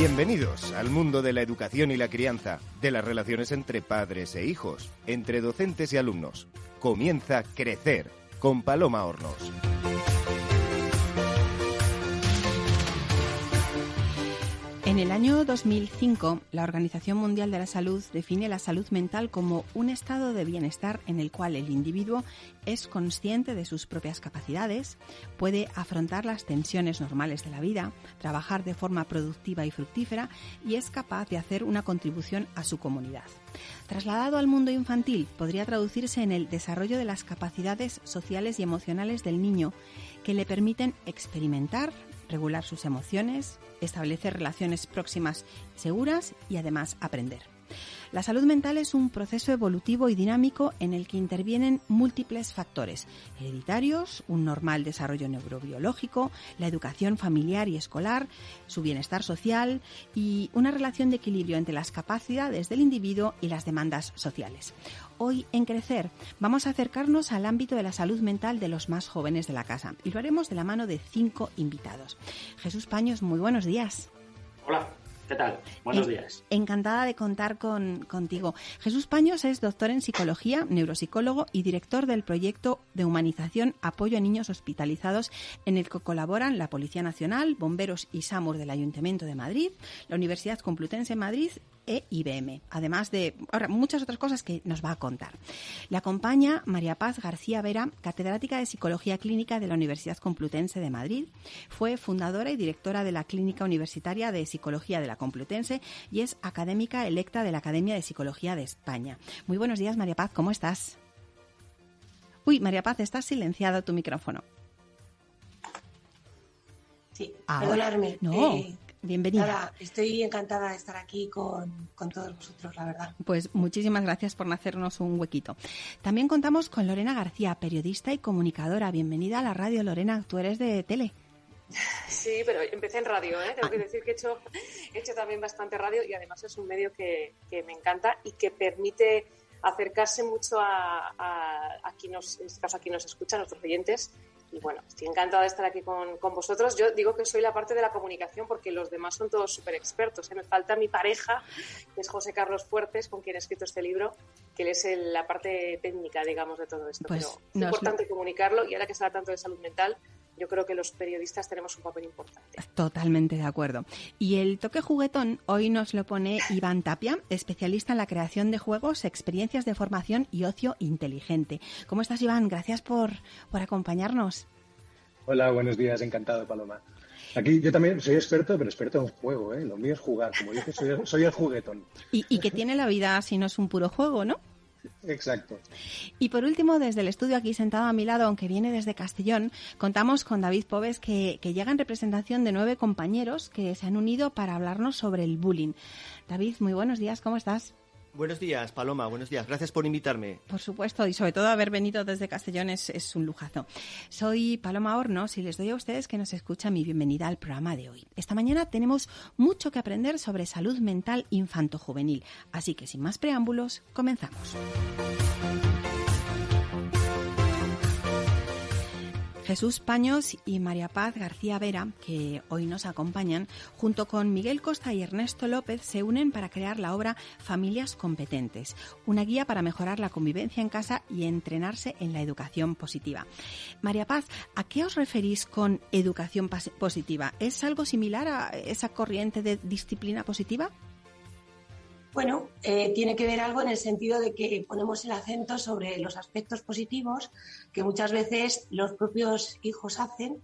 Bienvenidos al mundo de la educación y la crianza, de las relaciones entre padres e hijos, entre docentes y alumnos. Comienza Crecer con Paloma Hornos. En el año 2005, la Organización Mundial de la Salud define la salud mental como un estado de bienestar en el cual el individuo es consciente de sus propias capacidades, puede afrontar las tensiones normales de la vida, trabajar de forma productiva y fructífera y es capaz de hacer una contribución a su comunidad. Trasladado al mundo infantil, podría traducirse en el desarrollo de las capacidades sociales y emocionales del niño que le permiten experimentar, regular sus emociones, establecer relaciones próximas seguras y además aprender. La salud mental es un proceso evolutivo y dinámico en el que intervienen múltiples factores hereditarios, un normal desarrollo neurobiológico, la educación familiar y escolar, su bienestar social y una relación de equilibrio entre las capacidades del individuo y las demandas sociales. Hoy en Crecer vamos a acercarnos al ámbito de la salud mental de los más jóvenes de la casa y lo haremos de la mano de cinco invitados. Jesús Paños, muy buenos días. Hola. ¿Qué tal? Buenos días. Encantada de contar con, contigo. Jesús Paños es doctor en psicología, neuropsicólogo y director del proyecto de humanización Apoyo a Niños Hospitalizados, en el que colaboran la Policía Nacional, Bomberos y SAMUR del Ayuntamiento de Madrid, la Universidad Complutense de Madrid e IBM, además de ahora, muchas otras cosas que nos va a contar. Le acompaña María Paz García Vera, catedrática de Psicología Clínica de la Universidad Complutense de Madrid. Fue fundadora y directora de la Clínica Universitaria de Psicología de la Complutense y es académica electa de la Academia de Psicología de España. Muy buenos días, María Paz, ¿cómo estás? Uy, María Paz, estás silenciado tu micrófono. Sí, perdonadme. No, eh, Bienvenida. estoy encantada de estar aquí con, todos vosotros, la verdad. Pues muchísimas gracias por hacernos un huequito. También contamos con Lorena García, periodista y comunicadora. Bienvenida a la radio, Lorena. Tú eres de tele. Sí, pero empecé en radio, ¿eh? tengo que decir que he hecho, he hecho también bastante radio y además es un medio que, me encanta y que permite acercarse mucho a, a, quien nos, en este caso a quien nos escucha, a nuestros oyentes, y bueno, estoy encantada de estar aquí con, vosotros. Yo digo que soy la parte de la comunicación porque los demás son todos súper expertos. ¿eh? Me falta mi pareja, que es José Carlos Fuertes, con quien he escrito este libro, que él es la parte técnica, digamos, de todo esto. Pues Pero es importante comunicarlo y ahora que se habla tanto de salud mental, yo creo que los periodistas tenemos un papel importante. Totalmente de acuerdo. Y el toque juguetón hoy nos lo pone Iván Tapia, especialista en la creación de juegos, experiencias de formación y ocio inteligente. ¿Cómo estás, Iván? Gracias por, por acompañarnos. Hola, buenos días, encantado, Paloma. Aquí yo también soy experto, pero experto en juego, ¿eh? Lo mío es jugar, como yo soy, soy el juguetón. Y, y que tiene la vida si no es un puro juego, ¿no? Exacto. Y por último, desde el estudio aquí sentado a mi lado, aunque viene desde Castellón, contamos con David Pobes, que, que, llega en representación de nueve compañeros que se han unido para hablarnos sobre el bullying. David, muy buenos días, ¿cómo estás? Buenos días, Paloma, buenos días. Gracias por invitarme. Por supuesto, y sobre todo haber venido desde Castellón es, un lujazo. Soy Paloma Hornos y les doy a ustedes que nos escuchan mi bienvenida al programa de hoy. Esta mañana tenemos mucho que aprender sobre salud mental infanto-juvenil, así que sin más preámbulos, comenzamos. Jesús Paños y María Paz García Vera, que hoy nos acompañan, junto con Miguel Costa y Ernesto López, se unen para crear la obra Familias Competentes, una guía para mejorar la convivencia en casa y entrenarse en la educación positiva. María Paz, ¿a qué os referís con educación positiva? ¿Es algo similar a esa corriente de disciplina positiva? Bueno, eh, tiene que ver algo en el sentido de que ponemos el acento sobre los aspectos positivos que muchas veces los propios hijos hacen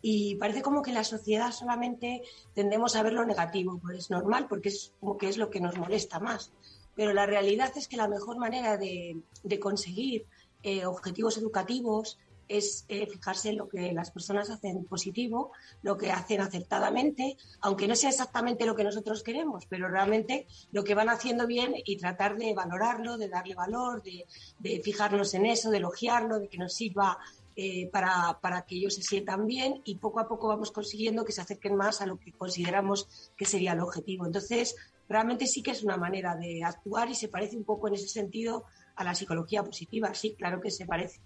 y parece como que la sociedad solamente tendemos a ver lo negativo, pues es normal porque es como que es lo que nos molesta más. Pero la realidad es que la mejor manera de, conseguir eh, objetivos educativos es eh, fijarse en lo que las personas hacen positivo, lo que hacen acertadamente, aunque no sea exactamente lo que nosotros queremos, pero realmente lo que van haciendo bien y tratar de valorarlo, de darle valor, de, fijarnos en eso, de elogiarlo, de que nos sirva eh, para, para, que ellos se sientan bien y poco a poco vamos consiguiendo que se acerquen más a lo que consideramos que sería el objetivo. Entonces, realmente sí que es una manera de actuar y se parece un poco en ese sentido a la psicología positiva. Sí, claro que se parece.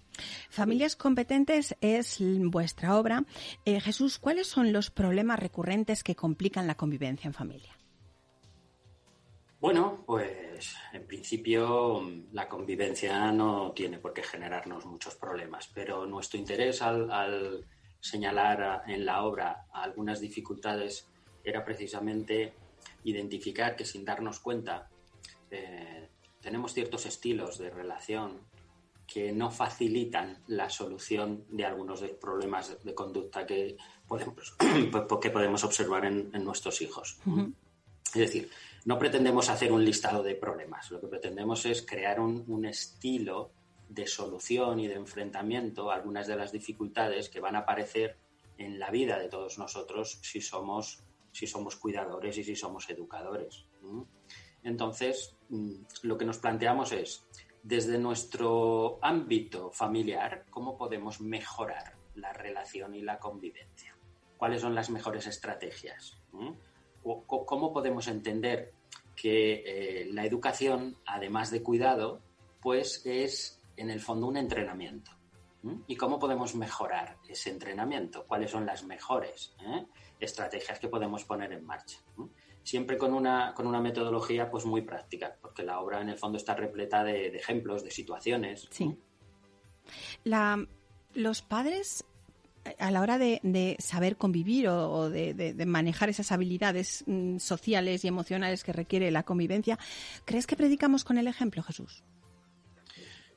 Familias competentes es vuestra obra. Eh, Jesús, ¿cuáles son los problemas recurrentes que complican la convivencia en familia? Bueno, pues en principio la convivencia no tiene por qué generarnos muchos problemas, pero nuestro interés al, señalar en la obra algunas dificultades era precisamente identificar que sin darnos cuenta eh, tenemos ciertos estilos de relación que no facilitan la solución de algunos de los problemas de, conducta que podemos, que podemos observar en, nuestros hijos. Es decir, no pretendemos hacer un listado de problemas, lo que pretendemos es crear un, estilo de solución y de enfrentamiento a algunas de las dificultades que van a aparecer en la vida de todos nosotros si somos, si somos cuidadores y si somos educadores. Entonces, mm, lo que nos planteamos es, desde nuestro ámbito familiar, ¿cómo podemos mejorar la relación y la convivencia? ¿Cuáles son las mejores estrategias? ¿Cómo podemos entender que eh, la educación, además de cuidado, pues es en el fondo un entrenamiento? ¿Y cómo podemos mejorar ese entrenamiento? ¿Cuáles son las mejores eh, estrategias que podemos poner en marcha? Siempre con una, con una metodología pues muy práctica, porque la obra en el fondo está repleta de, ejemplos, de situaciones. Sí. La, los padres a la hora de, saber convivir o, de, manejar esas habilidades mm, sociales y emocionales que requiere la convivencia, ¿crees que predicamos con el ejemplo, Jesús?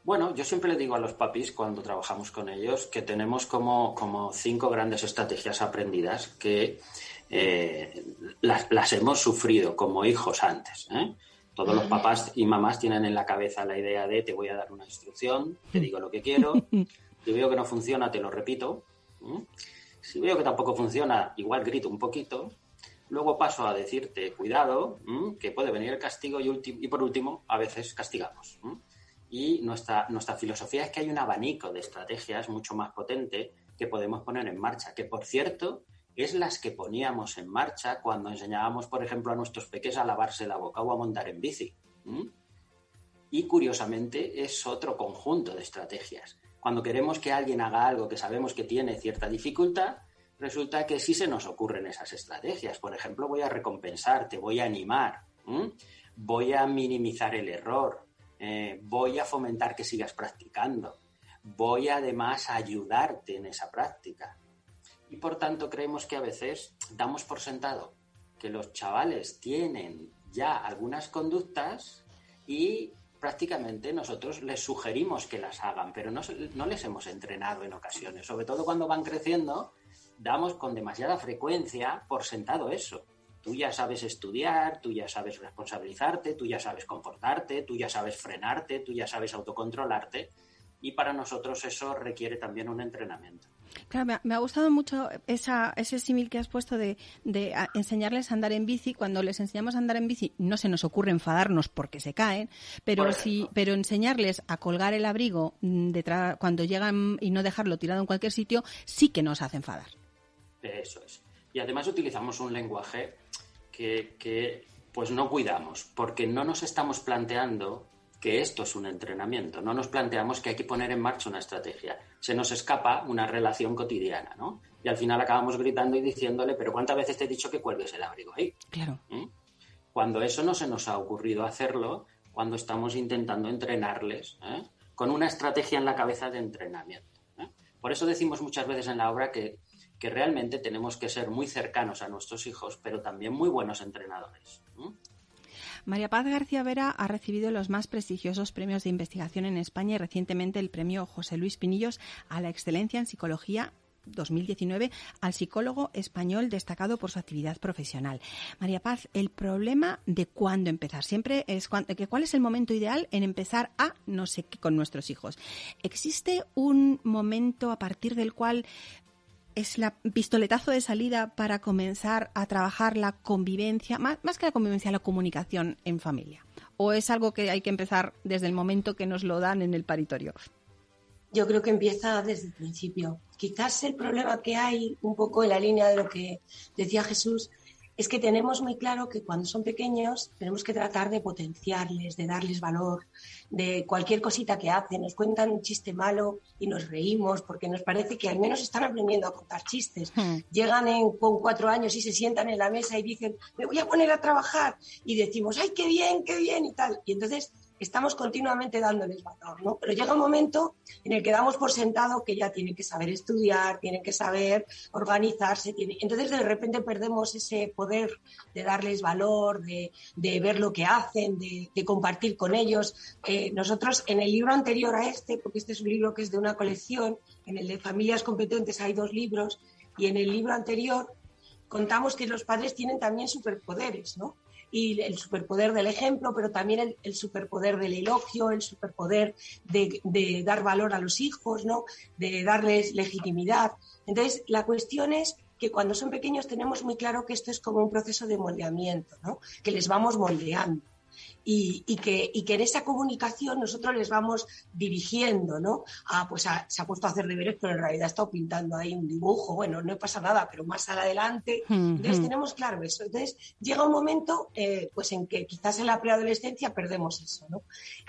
Bueno, yo siempre le digo a los papis cuando trabajamos con ellos que tenemos como, cinco grandes estrategias aprendidas que eh, las, hemos sufrido como hijos antes. ¿eh? Todos los papás y mamás tienen en la cabeza la idea de te voy a dar una instrucción, te digo lo que quiero, si veo que no funciona, te lo repito, si veo que tampoco funciona, igual grito un poquito. Luego paso a decirte, cuidado, que puede venir el castigo y, y por último, a veces castigamos. Y nuestra, nuestra filosofía es que hay un abanico de estrategias mucho más potente que podemos poner en marcha, que por cierto es las que poníamos en marcha cuando enseñábamos, por ejemplo, a nuestros pequeños a lavarse la boca o a montar en bici. Y curiosamente es otro conjunto de estrategias cuando queremos que alguien haga algo que sabemos que tiene cierta dificultad, resulta que sí se nos ocurren esas estrategias. Por ejemplo, voy a recompensarte, voy a animar, voy a minimizar el error, eh, voy a fomentar que sigas practicando, voy además a ayudarte en esa práctica. Y por tanto creemos que a veces damos por sentado que los chavales tienen ya algunas conductas y prácticamente nosotros les sugerimos que las hagan, pero no, no les hemos entrenado en ocasiones. Sobre todo cuando van creciendo, damos con demasiada frecuencia por sentado eso. Tú ya sabes estudiar, tú ya sabes responsabilizarte, tú ya sabes comportarte, tú ya sabes frenarte, tú ya sabes autocontrolarte y para nosotros eso requiere también un entrenamiento. Claro, me ha, gustado mucho esa, ese símil que has puesto de, enseñarles a andar en bici. Cuando les enseñamos a andar en bici, no se nos ocurre enfadarnos porque se caen, pero sí, pero enseñarles a colgar el abrigo mm, detrás, cuando llegan y no dejarlo tirado en cualquier sitio, sí que nos hace enfadar. Eso es. Y además utilizamos un lenguaje que, que pues no cuidamos, porque no nos estamos planteando que esto es un entrenamiento. No nos planteamos que hay que poner en marcha una estrategia. Se nos escapa una relación cotidiana, ¿no? Y al final acabamos gritando y diciéndole, pero ¿cuántas veces te he dicho que cuelgues el abrigo ahí? Claro. ¿Mm? Cuando eso no se nos ha ocurrido hacerlo, cuando estamos intentando entrenarles ¿eh? con una estrategia en la cabeza de entrenamiento. ¿eh? Por eso decimos muchas veces en la obra que, que, realmente tenemos que ser muy cercanos a nuestros hijos, pero también muy buenos entrenadores. ¿eh? María Paz García Vera ha recibido los más prestigiosos premios de investigación en España y recientemente el premio José Luis Pinillos a la excelencia en psicología 2019 al psicólogo español destacado por su actividad profesional. María Paz, el problema de cuándo empezar. Siempre es cuál es el momento ideal en empezar a no sé qué con nuestros hijos. ¿Existe un momento a partir del cual es la pistoletazo de salida para comenzar a trabajar la convivencia, más, que la convivencia, la comunicación en familia? ¿O es algo que hay que empezar desde el momento que nos lo dan en el paritorio? Yo creo que empieza desde el principio. Quizás el problema que hay, un poco en la línea de lo que decía Jesús, es que tenemos muy claro que cuando son pequeños tenemos que tratar de potenciarles, de darles valor, de cualquier cosita que hacen. Nos cuentan un chiste malo y nos reímos porque nos parece que al menos están aprendiendo a contar chistes. Hmm. Llegan con cuatro años y se sientan en la mesa y dicen, me voy a poner a trabajar. Y decimos, ay, qué bien, qué bien y tal. Y entonces estamos continuamente dándoles valor, ¿no? Pero llega un momento en el que damos por sentado que ya tienen que saber estudiar, tienen que saber organizarse, entonces de repente perdemos ese poder de darles valor, de, ver lo que hacen, de, compartir con ellos. Eh, nosotros en el libro anterior a este, porque este es un libro que es de una colección, en el de familias competentes hay dos libros, y en el libro anterior contamos que los padres tienen también superpoderes, ¿no? Y el superpoder del ejemplo, pero también el, superpoder del elogio, el superpoder de, dar valor a los hijos, ¿no? de darles legitimidad. Entonces, la cuestión es que cuando son pequeños tenemos muy claro que esto es como un proceso de moldeamiento, ¿no? que les vamos moldeando y, que, y, que, en esa comunicación nosotros les vamos dirigiendo, ¿no? Ah, pues se ha puesto a hacer deberes, pero en realidad ha estado pintando ahí un dibujo, bueno, no pasa nada, pero más adelante. Entonces tenemos claro eso. Entonces llega un momento eh, pues en que quizás en la preadolescencia perdemos eso, ¿no?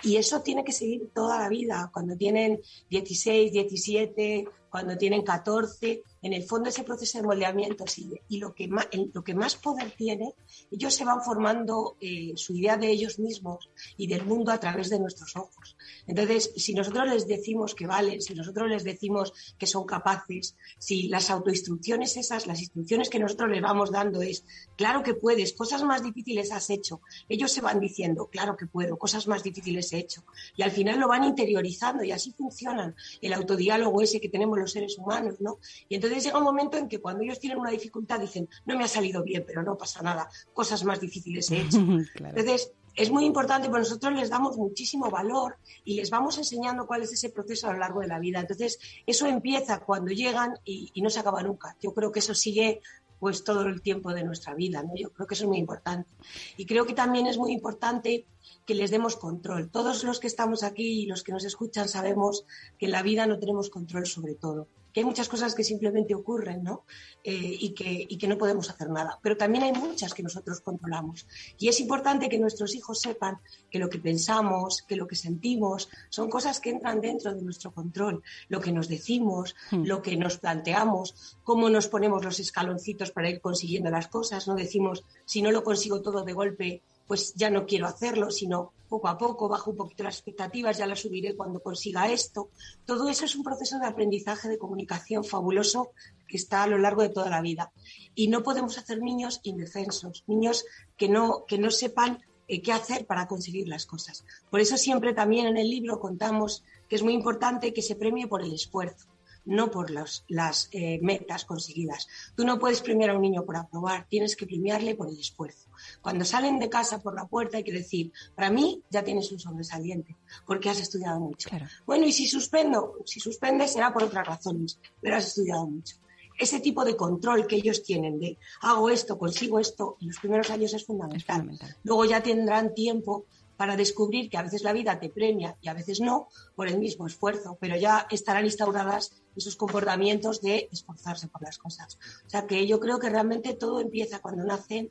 Y eso tiene que seguir toda la vida, cuando tienen 16, 17, cuando tienen 14, en el fondo ese proceso de moldeamiento sigue. Y lo que más, lo que más poder tiene, ellos se van formando eh, su idea de ellos mismos y del mundo a través de nuestros ojos. Entonces, si nosotros les decimos que valen, si nosotros les decimos que son capaces, si las autoinstrucciones esas, las instrucciones que nosotros les vamos dando es, claro que puedes, cosas más difíciles has hecho, ellos se van diciendo, claro que puedo, cosas más difíciles he hecho. Y al final lo van interiorizando y así funcionan el autodiálogo ese que tenemos los seres humanos, ¿no? Y entonces llega un momento en que cuando ellos tienen una dificultad dicen, no me ha salido bien, pero no pasa nada, cosas más difíciles he hecho. Entonces, es muy importante, porque nosotros les damos muchísimo valor y les vamos enseñando cuál es ese proceso a lo largo de la vida. Entonces, eso empieza cuando llegan y, y no se acaba nunca. Yo creo que eso sigue pues todo el tiempo de nuestra vida, ¿no? Yo creo que eso es muy importante. Y creo que también es muy importante que les demos control. Todos los que estamos aquí y los que nos escuchan sabemos que en la vida no tenemos control sobre todo que hay muchas cosas que simplemente ocurren ¿no? Eh, y, que, y que no podemos hacer nada. Pero también hay muchas que nosotros controlamos. Y es importante que nuestros hijos sepan que lo que pensamos, que lo que sentimos, son cosas que entran dentro de nuestro control. Lo que nos decimos, hmm. lo que nos planteamos, cómo nos ponemos los escaloncitos para ir consiguiendo las cosas. No decimos, si no lo consigo todo de golpe, pues ya no quiero hacerlo, sino poco a poco, bajo un poquito las expectativas, ya las subiré cuando consiga esto. Todo eso es un proceso de aprendizaje, de comunicación fabuloso que está a lo largo de toda la vida. Y no podemos hacer niños indefensos, niños que no, que no sepan eh, qué hacer para conseguir las cosas. Por eso siempre también en el libro contamos que es muy importante que se premie por el esfuerzo no por las eh, metas conseguidas. Tú no puedes premiar a un niño por aprobar, tienes que premiarle por el esfuerzo. Cuando salen de casa por la puerta hay que decir, para mí ya tienes un sobresaliente, porque has estudiado mucho. Bueno, y si suspendo, si suspendes será por otras razones, pero has estudiado mucho. Ese tipo de control que ellos tienen de hago esto, consigo esto, en los primeros años es fundamental. Luego ya tendrán tiempo para descubrir que a veces la vida te premia y a veces no por el mismo esfuerzo, pero ya estarán instauradas esos comportamientos de esforzarse por las cosas. O sea que yo creo que realmente todo empieza cuando nacen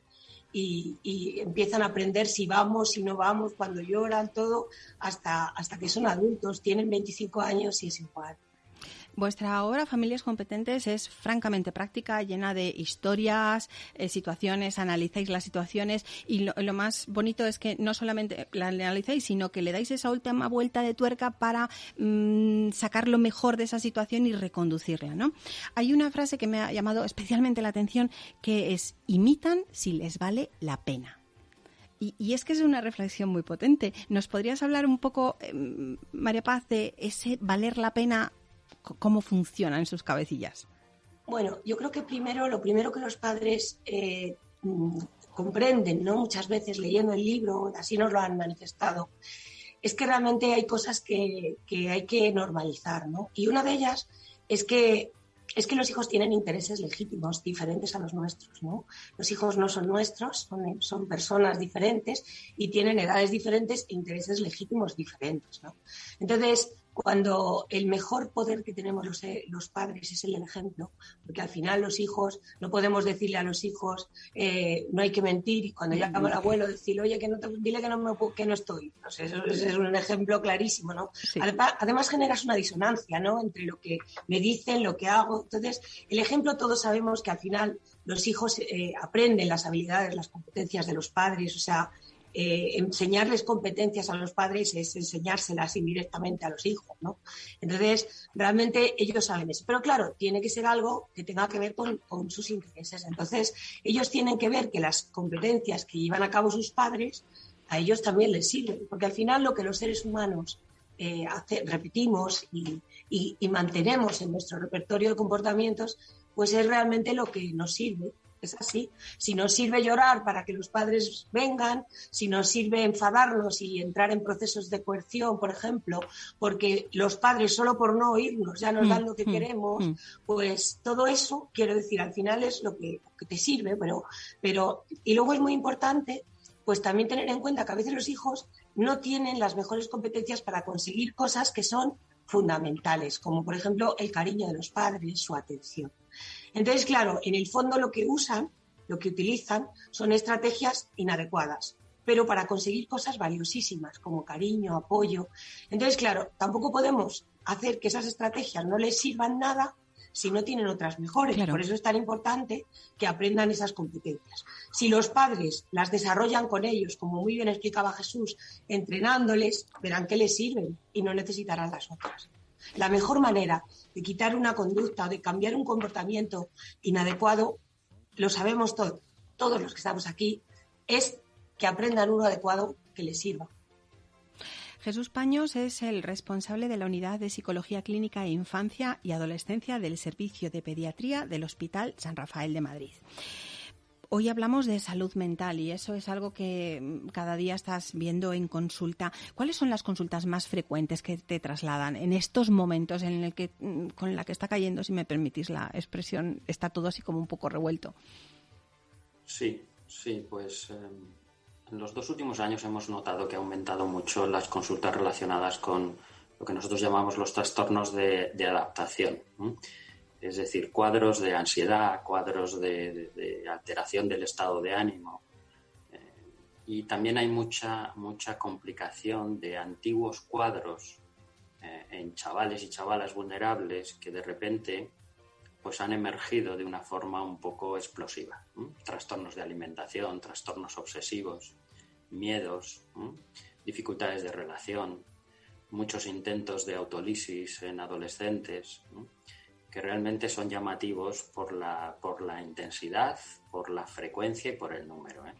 y, empiezan a aprender si vamos, si no vamos, cuando lloran, todo, hasta, hasta que son adultos, tienen 25 años y es igual. Vuestra obra Familias Competentes es francamente práctica, llena de historias, eh, situaciones, analizáis las situaciones y lo, más bonito es que no solamente la analizáis, sino que le dais esa última vuelta de tuerca para mm, sacar lo mejor de esa situación y reconducirla. ¿no? Hay una frase que me ha llamado especialmente la atención que es imitan si les vale la pena. Y, es que es una reflexión muy potente. ¿Nos podrías hablar un poco, em, María Paz, de ese valer la pena cómo funciona en sus cabecillas? Bueno, yo creo que primero, lo primero que los padres eh, mm, comprenden, ¿no? Muchas veces leyendo el libro, así nos lo han manifestado, es que realmente hay cosas que, hay que normalizar, ¿no? Y una de ellas es que es que los hijos tienen intereses legítimos diferentes a los nuestros, ¿no? Los hijos no son nuestros, son, son, personas diferentes y tienen edades diferentes e intereses legítimos diferentes, ¿no? Entonces, cuando el mejor poder que tenemos los, eh, los, padres es el del ejemplo, porque al final los hijos, no podemos decirle a los hijos, eh, no hay que mentir, y cuando llama el abuelo, decirle, oye, que no te, dile que no, me, que no estoy. eso, es un ejemplo clarísimo, ¿no? Además, además, generas una disonancia, ¿no? Entre lo que me dicen, lo que hago. Entonces, el ejemplo todos sabemos que al final los hijos eh, aprenden las habilidades, las competencias de los padres, o sea, eh, enseñarles competencias a los padres es enseñárselas indirectamente a los hijos, ¿no? Entonces, realmente ellos saben eso. Pero claro, tiene que ser algo que tenga que ver con, sus intereses. Entonces, ellos tienen que ver que las competencias que llevan a cabo sus padres a ellos también les sirven, porque al final lo que los seres humanos eh, repetimos y, y mantenemos en nuestro repertorio de comportamientos, pues es realmente lo que nos sirve es así. Si nos sirve llorar para que los padres vengan, si nos sirve enfadarnos y entrar en procesos de coerción, por ejemplo, porque los padres solo por no oírnos ya nos dan lo que mm, mm, queremos, mm. pues todo eso, quiero decir, al final es lo que, te sirve, pero, pero, y luego es muy importante, pues también tener en cuenta que a veces los hijos no tienen las mejores competencias para conseguir cosas que son fundamentales, como por ejemplo el cariño de los padres, su atención. Entonces, claro, en el fondo lo que usan, lo que utilizan, son estrategias inadecuadas, pero para conseguir cosas valiosísimas como cariño, apoyo. Entonces, claro, tampoco podemos hacer que esas estrategias no les sirvan nada si no tienen otras mejores. Por eso es tan importante que aprendan esas competencias. Si los padres las desarrollan con ellos, como muy bien explicaba Jesús, entrenándoles, verán que les sirven y no necesitarán las otras. La mejor manera de quitar una conducta o de cambiar un comportamiento inadecuado, lo sabemos todos, todos los que estamos aquí, es que aprendan uno adecuado que les sirva. Jesús Paños es el responsable de la Unidad de Psicología Clínica e Infancia y Adolescencia del Servicio de Pediatría del Hospital San Rafael de Madrid. Hoy hablamos de salud mental y eso es algo que mm, cada día estás viendo en consulta. ¿Cuáles son las consultas más frecuentes que te trasladan en estos momentos en el que mm, con la que está cayendo, si me permitís la expresión, está todo así como un poco revuelto? Sí, sí, pues em, en los dos últimos años hemos notado que ha aumentado mucho las consultas relacionadas con lo que nosotros llamamos los trastornos de, adaptación es decir, cuadros de ansiedad, cuadros de, alteración del estado de ánimo. Eh, y también hay mucha, mucha complicación de antiguos cuadros eh, en chavales y chavalas vulnerables que de repente pues han emergido de una forma un poco explosiva. Trastornos de alimentación, trastornos obsesivos, miedos, dificultades de relación, muchos intentos de autolisis en adolescentes que realmente son llamativos por la, por la intensidad, por la frecuencia y por el número. ¿eh?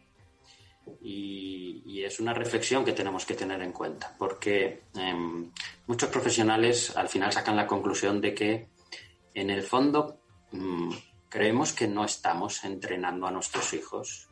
Y, es una reflexión que tenemos que tener en cuenta, porque em, muchos profesionales al final sacan la conclusión de que en el fondo mm, creemos que no estamos entrenando a nuestros hijos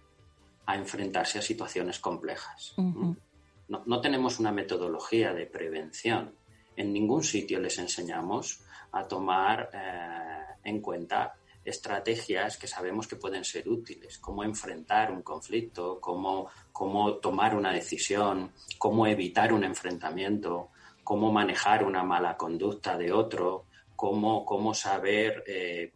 a enfrentarse a situaciones complejas. no, no tenemos una metodología de prevención. En ningún sitio les enseñamos a tomar eh, en cuenta estrategias que sabemos que pueden ser útiles, cómo enfrentar un conflicto, cómo, cómo tomar una decisión, cómo evitar un enfrentamiento, cómo manejar una mala conducta de otro, cómo, cómo saber eh,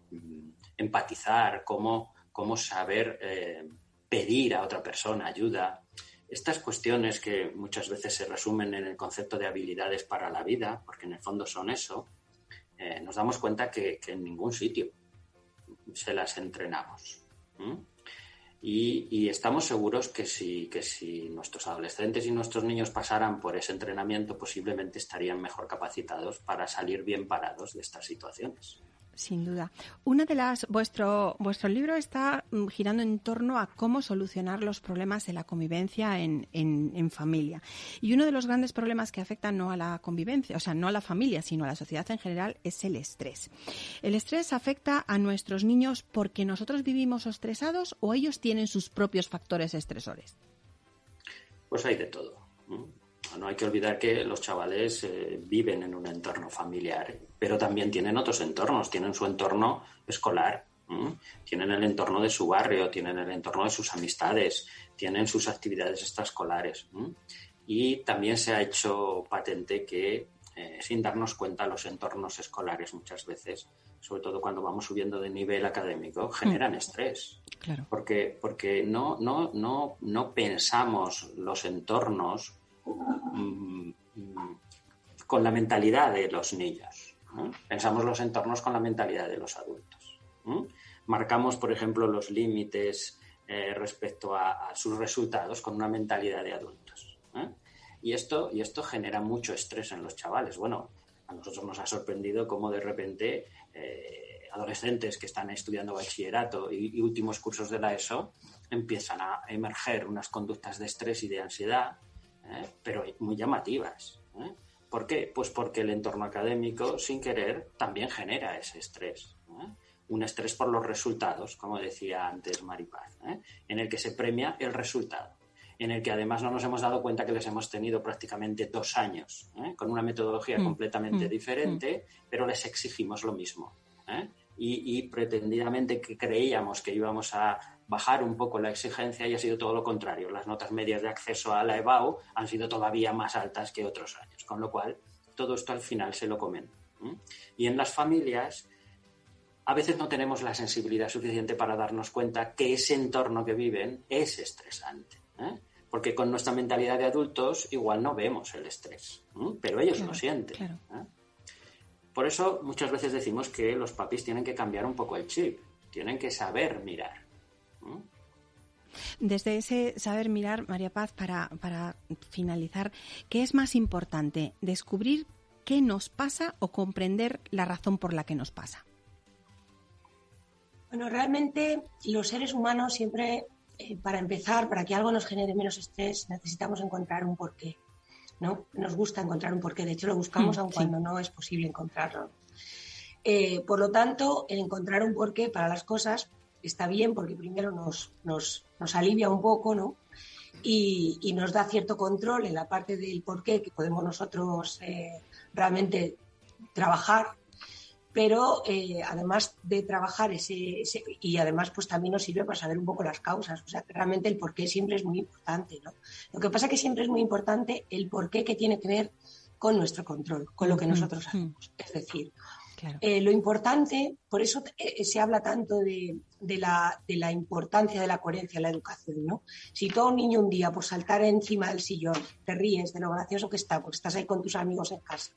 empatizar, cómo, cómo saber eh, pedir a otra persona ayuda. Estas cuestiones que muchas veces se resumen en el concepto de habilidades para la vida, porque en el fondo son eso, eh, nos damos cuenta que, en ningún sitio se las entrenamos. Y, estamos seguros que que si nuestros adolescentes y nuestros niños pasaran por ese entrenamiento, posiblemente estarían mejor capacitados para salir bien parados de estas situaciones. Sin duda. Una de las vuestro vuestro libro está mm, girando en torno a cómo solucionar los problemas de la convivencia en, en, familia. Y uno de los grandes problemas que afectan no a la convivencia, o sea, no a la familia, sino a la sociedad en general, es el estrés. ¿El estrés afecta a nuestros niños porque nosotros vivimos estresados o ellos tienen sus propios factores estresores? Pues hay de todo. No hay que olvidar que los chavales eh, viven en un entorno familiar, pero también tienen otros entornos, tienen su entorno escolar, tienen el entorno de su barrio, tienen el entorno de sus amistades, tienen sus actividades extraescolares. Y también se ha hecho patente que eh, sin darnos cuenta los entornos escolares muchas veces, sobre todo cuando vamos subiendo de nivel académico, generan mm. estrés. Claro. Porque, porque no, no, no, no pensamos los entornos mm, mm, con la mentalidad de los niños. Pensamos los entornos con la mentalidad de los adultos. Marcamos, por ejemplo, los límites eh, respecto a, sus resultados con una mentalidad de adultos. ¿eh? Y, esto, y esto genera mucho estrés en los chavales. Bueno, a nosotros nos ha sorprendido cómo de repente eh, adolescentes que están estudiando bachillerato y, últimos cursos de la ESO empiezan a emerger unas conductas de estrés y de ansiedad, pero muy llamativas. ¿Por qué? Pues porque el entorno académico, sin querer, también genera ese estrés un estrés por los resultados, como decía antes Maripaz, ¿eh? en el que se premia el resultado, en el que además no nos hemos dado cuenta que les hemos tenido prácticamente dos años, ¿eh? con una metodología mm, completamente mm, diferente, mm. pero les exigimos lo mismo. ¿eh? Y, pretendidamente que creíamos que íbamos a bajar un poco la exigencia y ha sido todo lo contrario. Las notas medias de acceso a la EBAU han sido todavía más altas que otros años, con lo cual todo esto al final se lo comen. Y en las familias a veces no tenemos la sensibilidad suficiente para darnos cuenta que ese entorno que viven es estresante. ¿eh? Porque con nuestra mentalidad de adultos igual no vemos el estrés, pero ellos lo sienten. ¿eh? Por eso muchas veces decimos que los papis tienen que cambiar un poco el chip, tienen que saber mirar. Desde ese saber mirar, María Paz, para, para finalizar, ¿qué es más importante? ¿Descubrir qué nos pasa o comprender la razón por la que nos pasa? Bueno, realmente los seres humanos siempre, eh, para empezar, para que algo nos genere menos estrés, necesitamos encontrar un porqué. ¿no? Nos gusta encontrar un porqué, de hecho lo buscamos mm, aun cuando no es posible encontrarlo. Eh, por lo tanto, el encontrar un porqué para las cosas está bien porque primero nos, nos, nos alivia un poco, ¿no? Y, y, nos da cierto control en la parte del porqué que podemos nosotros eh, realmente trabajar pero eh, además de trabajar ese, y además pues también nos sirve para saber un poco las causas, o sea, realmente el porqué siempre es muy importante, ¿no? Lo que pasa es que siempre es muy importante el porqué que tiene que ver con nuestro control, con lo que nosotros hacemos. Es decir, eh, lo importante, por eso eh, se habla tanto de, de, la, de, la, importancia de la coherencia en la educación, ¿no? Si todo un niño un día por saltar encima del sillón te ríes de lo gracioso que está, porque estás ahí con tus amigos en casa,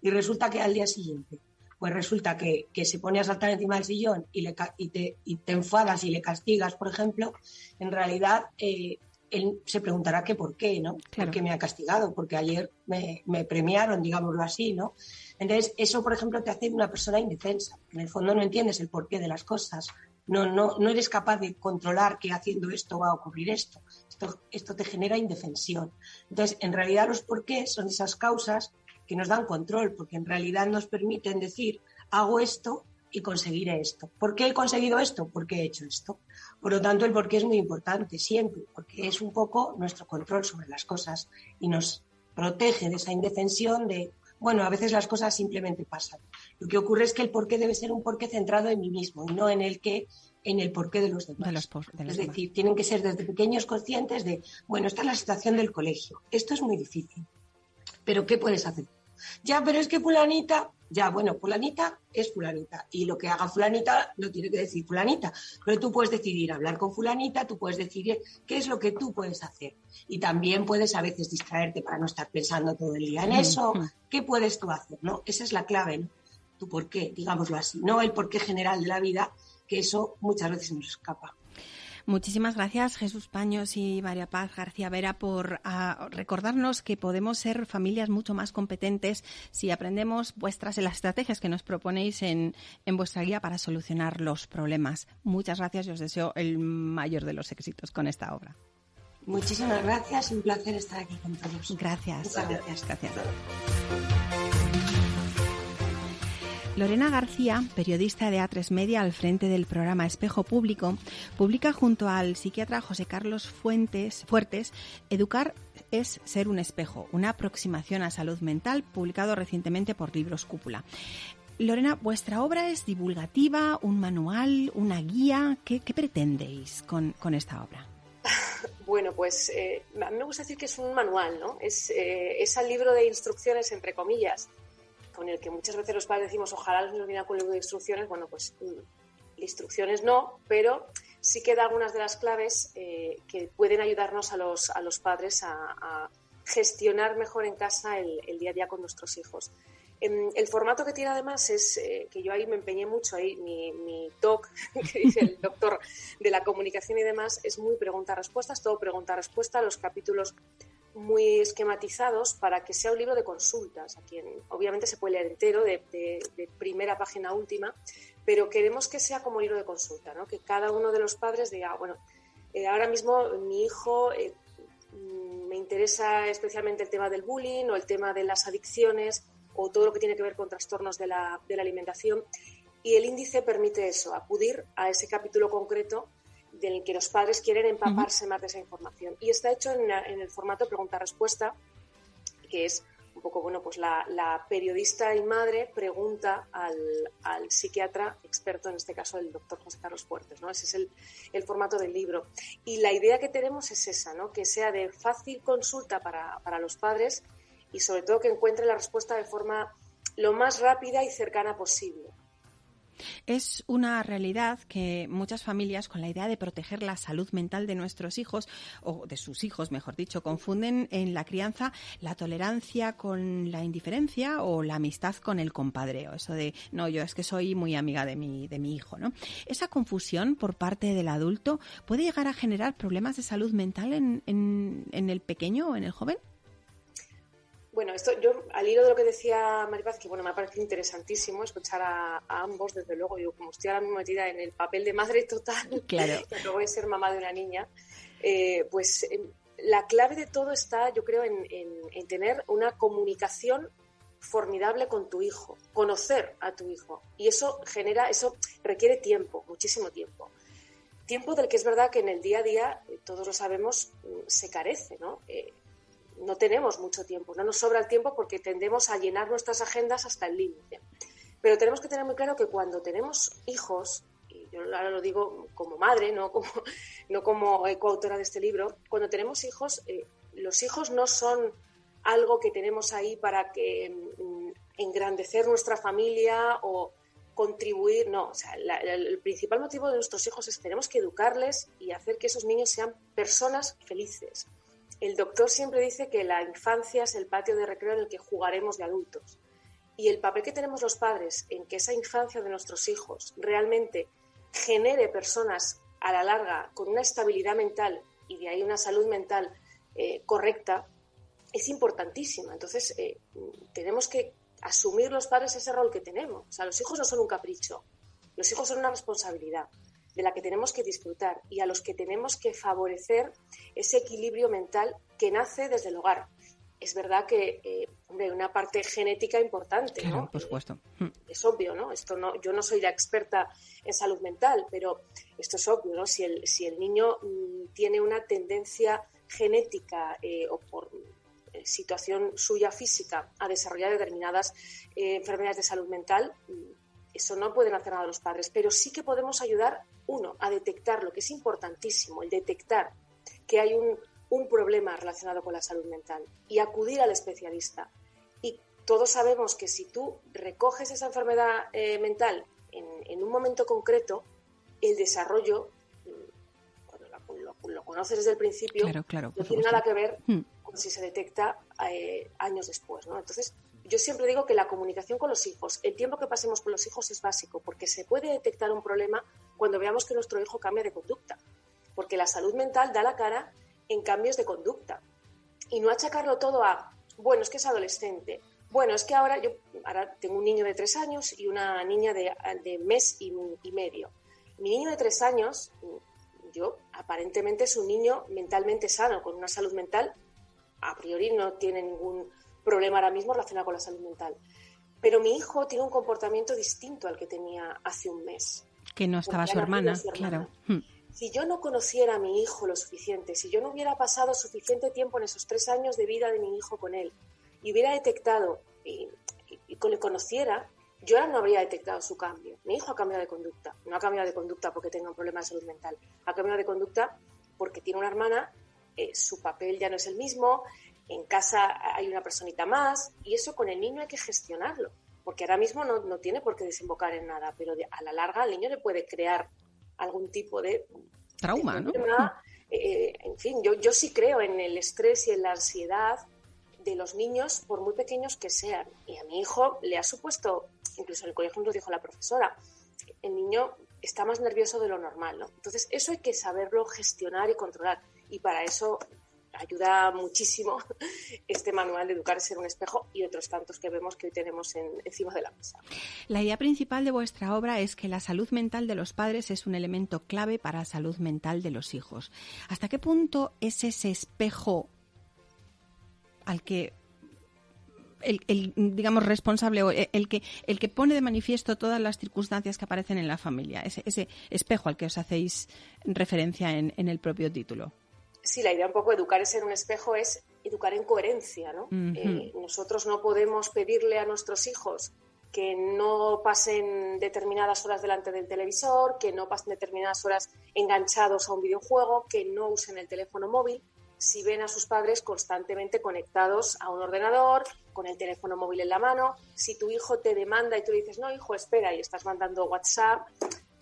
y resulta que al día siguiente pues resulta que, se pone a saltar encima del sillón y, le, y, te, y te enfadas y le castigas, por ejemplo, en realidad eh, él se preguntará que por qué, ¿no? ¿Por qué me ha castigado? Porque ayer me, premiaron, digámoslo así, ¿no? Entonces, eso, por ejemplo, te hace una persona indefensa. En el fondo no entiendes el porqué de las cosas. No, no, no eres capaz de controlar que haciendo esto va a ocurrir esto. Esto, esto te genera indefensión. Entonces, en realidad los porqués son esas causas que nos dan control, porque en realidad nos permiten decir, hago esto y conseguiré esto. ¿Por qué he conseguido esto? Porque he hecho esto. Por lo tanto, el porqué es muy importante siempre, porque es un poco nuestro control sobre las cosas y nos protege de esa indefensión de, bueno, a veces las cosas simplemente pasan. Lo que ocurre es que el porqué debe ser un porqué centrado en mí mismo y no en el que en el porqué de los demás. es decir, tienen que ser desde pequeños conscientes de, bueno, esta es la situación del colegio, esto es muy difícil, pero ¿qué puedes hacer? Ya, pero es que fulanita, ya, bueno, fulanita es fulanita y lo que haga fulanita lo tiene que decir fulanita, pero tú puedes decidir hablar con fulanita, tú puedes decidir qué es lo que tú puedes hacer y también puedes a veces distraerte para no estar pensando todo el día en eso, ¿qué puedes tú hacer? ¿no? Esa es la clave, ¿no? Tu por qué, digámoslo así, no el porqué general de la vida, que eso muchas veces nos escapa. Muchísimas gracias Jesús Paños y María Paz García Vera por ah, recordarnos que podemos ser familias mucho más competentes si aprendemos vuestras las estrategias que nos proponéis en, en vuestra guía para solucionar los problemas. Muchas gracias y os deseo el mayor de los éxitos con esta obra. Muchísimas gracias, un placer estar aquí con todos. Gracias. gracias. gracias. Lorena García, periodista de A3 Media al frente del programa Espejo Público, publica junto al psiquiatra José Carlos Fuentes, Fuertes Educar es ser un espejo, una aproximación a salud mental, publicado recientemente por Libros Cúpula. Lorena, vuestra obra es divulgativa, un manual, una guía. ¿Qué, pretendéis con, esta obra? Bueno, pues eh, a mí me gusta decir que es un manual, ¿no? Es, eh, es el libro de instrucciones, entre comillas, con el que muchas veces los padres decimos, ojalá nos viera con el libro de instrucciones. Bueno, pues mm, instrucciones no, pero sí que da algunas de las claves eh, que pueden ayudarnos a los, a los padres a, gestionar mejor en casa el, día a día con nuestros hijos. Em, el formato que tiene además es eh, que yo ahí me empeñé mucho, ahí mi, mi doc, que dice el doctor de la comunicación y demás, es muy pregunta-respuestas, todo pregunta-respuesta, los capítulos muy esquematizados para que sea un libro de consultas, a quien obviamente se puede leer entero, de, primera página a última, pero queremos que sea como libro de consulta, ¿no? que cada uno de los padres diga, bueno, eh, ahora mismo mi hijo eh, mm, me interesa especialmente el tema del bullying o el tema de las adicciones o todo lo que tiene que ver con trastornos de la alimentación. Y el índice permite eso, acudir a ese capítulo concreto del que los padres quieren empaparse más de esa información. Y está hecho en, en el formato pregunta-respuesta, que es un poco, bueno, pues la, periodista y madre pregunta al, psiquiatra experto, en este caso el doctor José Carlos Fuertes, ¿no? Ese es el, formato del libro. Y la idea que tenemos es esa, ¿no? Que sea de fácil consulta para, para los padres y sobre todo que encuentre la respuesta de forma lo más rápida y cercana posible. Es una realidad que muchas familias, con la idea de proteger la salud mental de nuestros hijos, o de sus hijos, mejor dicho, confunden en la crianza la tolerancia con la indiferencia o la amistad con el compadreo. Eso de, no, yo es que soy muy amiga de mi, de mi hijo, ¿no? Esa confusión por parte del adulto puede llegar a generar problemas de salud mental en, en el pequeño o en el joven. Bueno, esto yo al hilo de lo que decía Maripaz, que bueno, me ha parecido interesantísimo escuchar a, ambos, desde luego, yo como estoy ahora mismo metida en el papel de madre total, claro. que voy a ser mamá de una niña, eh, pues em, la clave de todo está, yo creo, en, tener una comunicación formidable con tu hijo, conocer a tu hijo. Y eso genera, eso requiere tiempo, muchísimo tiempo. Tiempo del que es verdad que en el día a día, eh, todos lo sabemos, mm, se carece, ¿no? Eh, no tenemos mucho tiempo, no nos sobra el tiempo porque tendemos a llenar nuestras agendas hasta el límite. Pero tenemos que tener muy claro que cuando tenemos hijos, y yo ahora lo digo como madre, no como, no como coautora de este libro, cuando tenemos hijos, eh, los hijos no son algo que tenemos ahí para que mm, engrandecer nuestra familia o contribuir, no, o sea, el principal motivo de nuestros hijos es que tenemos que educarles y hacer que esos niños sean personas felices, el doctor siempre dice que la infancia es el patio de recreo en el que jugaremos de adultos. Y el papel que tenemos los padres en que esa infancia de nuestros hijos realmente genere personas a la larga con una estabilidad mental y de ahí una salud mental eh, correcta es importantísima. Entonces, eh, tenemos que asumir los padres ese rol que tenemos. O sea, los hijos no son un capricho, los hijos son una responsabilidad de la que tenemos que disfrutar y a los que tenemos que favorecer ese equilibrio mental que nace desde el hogar. Es verdad que eh, hay una parte genética importante, ¿no? Por supuesto. Eh, es obvio, ¿no? Esto no, yo no soy la experta en salud mental, pero esto es obvio, ¿no? Si el, si el niño mm, tiene una tendencia genética eh, o por situación suya física a desarrollar determinadas enfermedades de salud mental, mm, eso no pueden hacer nada los padres, pero sí que podemos ayudar, uno, a detectar lo que es importantísimo, el detectar que hay un, problema relacionado con la salud mental y acudir al especialista. Y todos sabemos que si tú recoges esa enfermedad eh, mental en, un momento concreto, el desarrollo, mm, cuando lo, conoces desde el principio, no tiene nada que ver hmm. con si se detecta eh, años después. ¿no? Entonces, yo siempre digo que la comunicación con los hijos, el tiempo que pasemos con los hijos es básico, porque se puede detectar un problema cuando veamos que nuestro hijo cambia de conducta, porque la salud mental da la cara en cambios de conducta. Y no achacarlo todo a, bueno, es que es adolescente, bueno, es que ahora yo ahora tengo un niño de tres años y una niña de, de mes y, y medio. Mi niño de tres años, yo aparentemente es un niño mentalmente sano, con una salud mental, a priori no tiene ningún problema ahora mismo relacionado con la salud mental. Pero mi hijo tiene un comportamiento distinto al que tenía hace un mes. Que no estaba su hermana, claro. Hmm. Si yo no conociera a mi hijo lo suficiente, si yo no hubiera pasado suficiente tiempo en esos tres años de vida de mi hijo con él y hubiera detectado y, y, le conociera, yo ahora no habría detectado su cambio. Mi hijo ha cambiado de conducta. No ha cambiado de conducta porque tenga un problema de salud mental. Ha cambiado de conducta porque tiene una hermana, eh, su papel ya no es el mismo, en casa hay una personita más y eso con el niño hay que gestionarlo, porque ahora mismo no, no tiene por qué desembocar en nada, pero a la larga al niño le puede crear algún tipo de trauma, ¿no? Eh, en fin, yo, yo sí creo en el estrés y en la ansiedad de los niños, por muy pequeños que sean. Y a mi hijo le ha supuesto, incluso en el colegio nos dijo la profesora, el niño está más nervioso de lo normal, ¿no? Entonces, eso hay que saberlo gestionar y controlar. Y para eso ayuda muchísimo este manual de educar ser un espejo y otros tantos que vemos que hoy tenemos encima de la mesa. La idea principal de vuestra obra es que la salud mental de los padres es un elemento clave para la salud mental de los hijos. ¿Hasta qué punto es ese espejo al que el, digamos responsable o el que el que pone de manifiesto todas las circunstancias que aparecen en la familia ese, espejo al que os hacéis referencia en, en el propio título sí, la idea un poco de educar es ser un espejo es educar en coherencia, ¿no? Eh, nosotros no podemos pedirle a nuestros hijos que no pasen determinadas horas delante del televisor, que no pasen determinadas horas enganchados a un videojuego, que no usen el teléfono móvil, si ven a sus padres constantemente conectados a un ordenador, con el teléfono móvil en la mano, si tu hijo te demanda y tú le dices, no, hijo, espera, y estás mandando WhatsApp,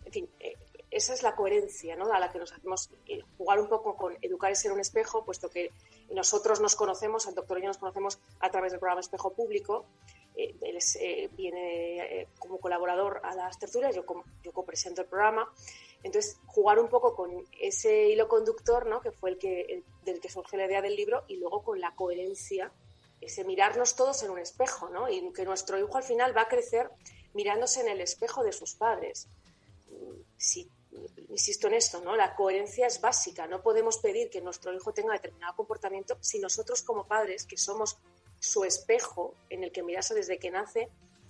en fin, eh, esa es la coherencia ¿no? a la que nos hacemos eh, jugar un poco con educar y ser un espejo, puesto que nosotros nos conocemos, el doctor y yo nos conocemos a través del programa Espejo Público. Eh, él eh, viene como colaborador a las tertulias, yo, yo copresento el programa. Entonces, jugar un poco con ese hilo conductor, ¿no? que fue el que, del que surgió la idea del libro, y luego con la coherencia, ese mirarnos todos en un espejo, ¿no? y que nuestro hijo al final va a crecer mirándose en el espejo de sus padres. Si insisto en esto, ¿no? La coherencia es básica. No podemos pedir que nuestro hijo tenga determinado comportamiento si nosotros como padres, que somos su espejo en el que mirase desde que nace,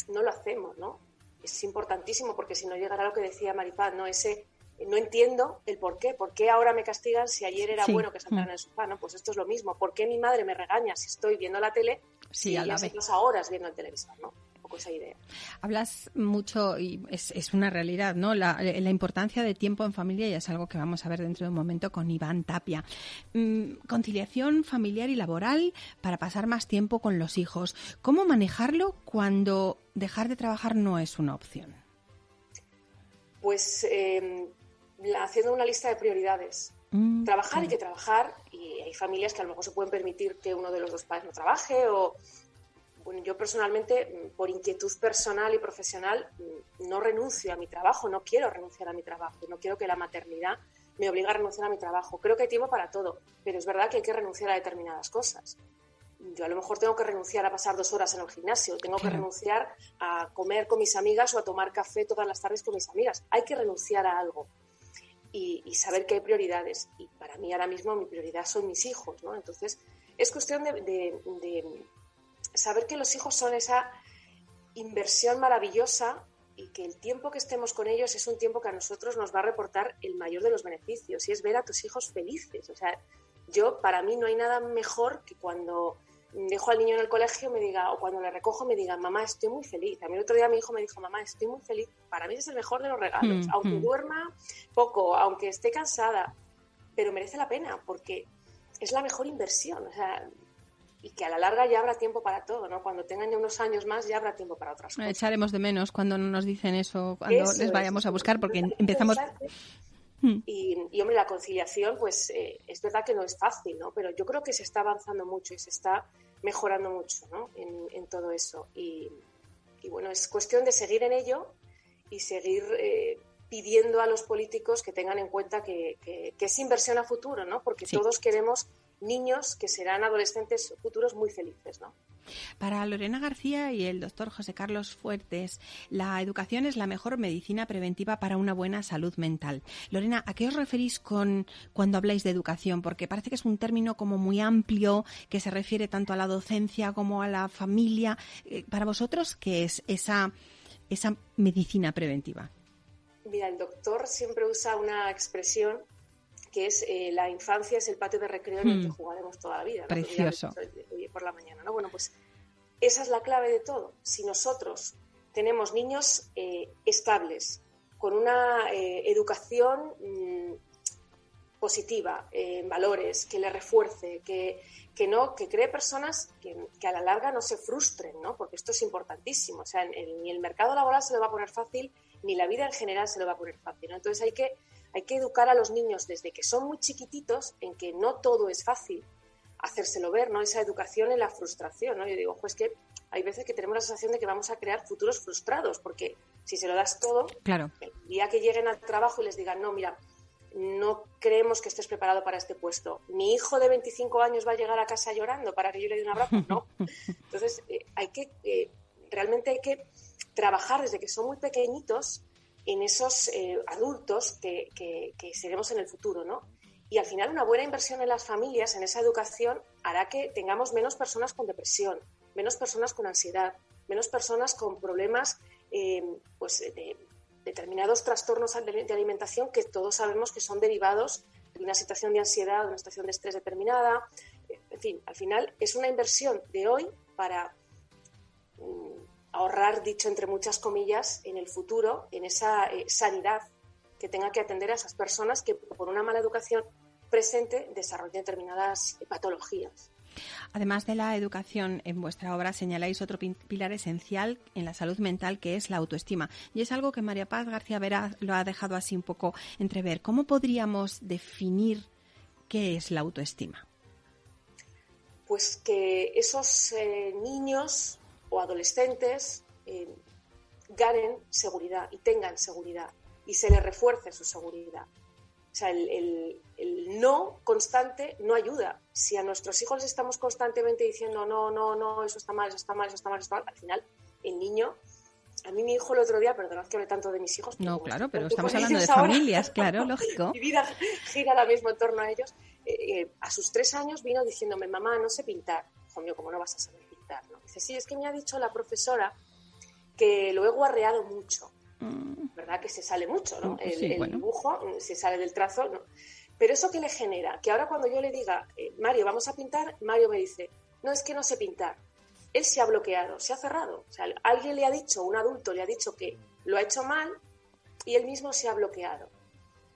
no lo hacemos, ¿no? Es importantísimo porque si no llegará lo que decía Maripaz, ¿no? Ese no entiendo el por qué. ¿Por qué ahora me castigan si ayer era bueno que saltaran en el sofá? ¿no? Pues esto es lo mismo. ¿Por qué mi madre me regaña si estoy viendo la tele sí, si a la vez. horas viendo el televisor? ¿no? Esa idea. Hablas mucho, y es, una realidad, ¿no? La, importancia de tiempo en familia y es algo que vamos a ver dentro de un momento con Iván Tapia. Mm, conciliación familiar y laboral para pasar más tiempo con los hijos. ¿Cómo manejarlo cuando dejar de trabajar no es una opción? Pues em, haciendo una lista de prioridades. Mm, trabajar hay que trabajar y hay familias que a lo mejor se pueden permitir que uno de los dos padres no trabaje o bueno, yo personalmente, mm, por inquietud personal y profesional, mm, no renuncio a mi trabajo, no quiero renunciar a mi trabajo, no quiero que la maternidad me obligue a renunciar a mi trabajo. Creo que hay tiempo para todo, pero es verdad que hay que renunciar a determinadas cosas. Yo a lo mejor tengo que renunciar a pasar dos horas en el gimnasio, tengo que renunciar a comer con mis amigas o a tomar café todas las tardes con mis amigas. Hay que renunciar a algo y, saber que hay prioridades. Y para mí ahora mismo mi prioridad son mis hijos, ¿no? Entonces es cuestión de saber que los hijos son esa inversión maravillosa y que el tiempo que estemos con ellos es un tiempo que a nosotros nos va a reportar el mayor de los beneficios y es ver a tus hijos felices. O sea, yo, para mí no hay nada mejor que cuando dejo al niño en el colegio me diga, o cuando le recojo me diga, mamá, estoy muy feliz. A mí el otro día mi hijo me dijo, mamá, estoy muy feliz. Para mí es el mejor de los regalos. Mm, aunque mm. duerma poco, aunque esté cansada, pero merece la pena porque es la mejor inversión. O sea, y que a la larga ya habrá tiempo para todo, ¿no? Cuando tengan ya unos años más ya habrá tiempo para otras cosas. Echaremos de menos cuando nos dicen eso, cuando les vayamos a buscar, porque empezamos... Hmm. Y, y, hombre, la conciliación, pues eh, es verdad que no es fácil, ¿no? Pero yo creo que se está avanzando mucho y se está mejorando mucho, ¿no? En, todo eso. Y, bueno, es cuestión de seguir en ello y seguir eh, pidiendo a los políticos que tengan en cuenta que, es inversión a futuro, ¿no? Porque todos queremos niños que serán adolescentes futuros muy felices, ¿no? Para Lorena García y el doctor José Carlos Fuertes, la educación es la mejor medicina preventiva para una buena salud mental. Lorena, ¿a qué os referís con cuando habláis de educación? Porque parece que es un término como muy amplio que se refiere tanto a la docencia como a la familia. Eh, para vosotros, ¿qué es esa, esa medicina preventiva? Mira, el doctor siempre usa una expresión que es eh, la infancia es el patio de recreo en el que hmm. jugaremos toda la vida. Precioso. Hoy por la mañana, ¿no? Bueno, pues esa es la clave de todo. Si nosotros tenemos niños eh, estables, con una eh, educación mm, positiva, en valores, que le refuerce, que, que no, que cree personas que, que, a la larga no se frustren, ¿no? Porque esto es importantísimo. O sea, ni el mercado laboral se le va a poner fácil, ni la vida en general se le va a poner fácil. ¿no? Entonces hay que, hay que educar a los niños desde que son muy chiquititos en que no todo es fácil, hacérselo ver, ¿no? Esa educación en la frustración, ¿no? Yo digo, pues que hay veces que tenemos la sensación de que vamos a crear futuros frustrados, porque si se lo das todo, claro. el día que lleguen al trabajo y les digan, no, mira, no creemos que estés preparado para este puesto. Mi hijo de 25 años va a llegar a casa llorando para que yo le dé un abrazo. No. Entonces, eh, hay que, eh, realmente hay que trabajar desde que son muy pequeñitos en esos eh, adultos que, que, que, seremos en el futuro, ¿no? Y al final una buena inversión en las familias, en esa educación, hará que tengamos menos personas con depresión, menos personas con ansiedad, menos personas con problemas eh, pues, de determinados trastornos de alimentación que todos sabemos que son derivados de una situación de ansiedad, de una situación de estrés determinada. En fin, al final es una inversión de hoy para mm, ahorrar, dicho entre muchas comillas, en el futuro, en esa eh, sanidad que tenga que atender a esas personas que por una mala educación presente desarrolla determinadas patologías. Además de la educación, en vuestra obra señaláis otro pilar esencial en la salud mental que es la autoestima. Y es algo que María Paz García Vera lo ha dejado así un poco entrever. ¿Cómo podríamos definir qué es la autoestima? Pues que esos eh, niños o adolescentes eh, ganen seguridad y tengan seguridad y se les refuerce su seguridad. O sea, el, el, el, no constante no ayuda. Si a nuestros hijos les estamos constantemente diciendo no, no, no, eso está mal, eso está mal, eso está mal, eso está mal, al final el niño. A mí mi hijo el otro día, perdonad que hable tanto de mis hijos. No, claro, pero estamos hablando de familias, claro, lógico. Mi vida gira ahora mismo en torno a ellos. Eh, eh, a sus tres años vino diciéndome, mamá, no sé pintar. Hijo mío, ¿cómo no vas a saber ¿no? Dice, sí, es que me ha dicho la profesora que lo he guarreado mucho. ¿verdad? Que se sale mucho, ¿no? El, sí, el bueno. dibujo se sale del trazo, ¿no? Pero eso que le genera, que ahora cuando yo le diga, eh, Mario, vamos a pintar, Mario me dice, no, es que no sé pintar. Él se ha bloqueado, se ha cerrado. O sea, alguien le ha dicho, un adulto le ha dicho que lo ha hecho mal y él mismo se ha bloqueado.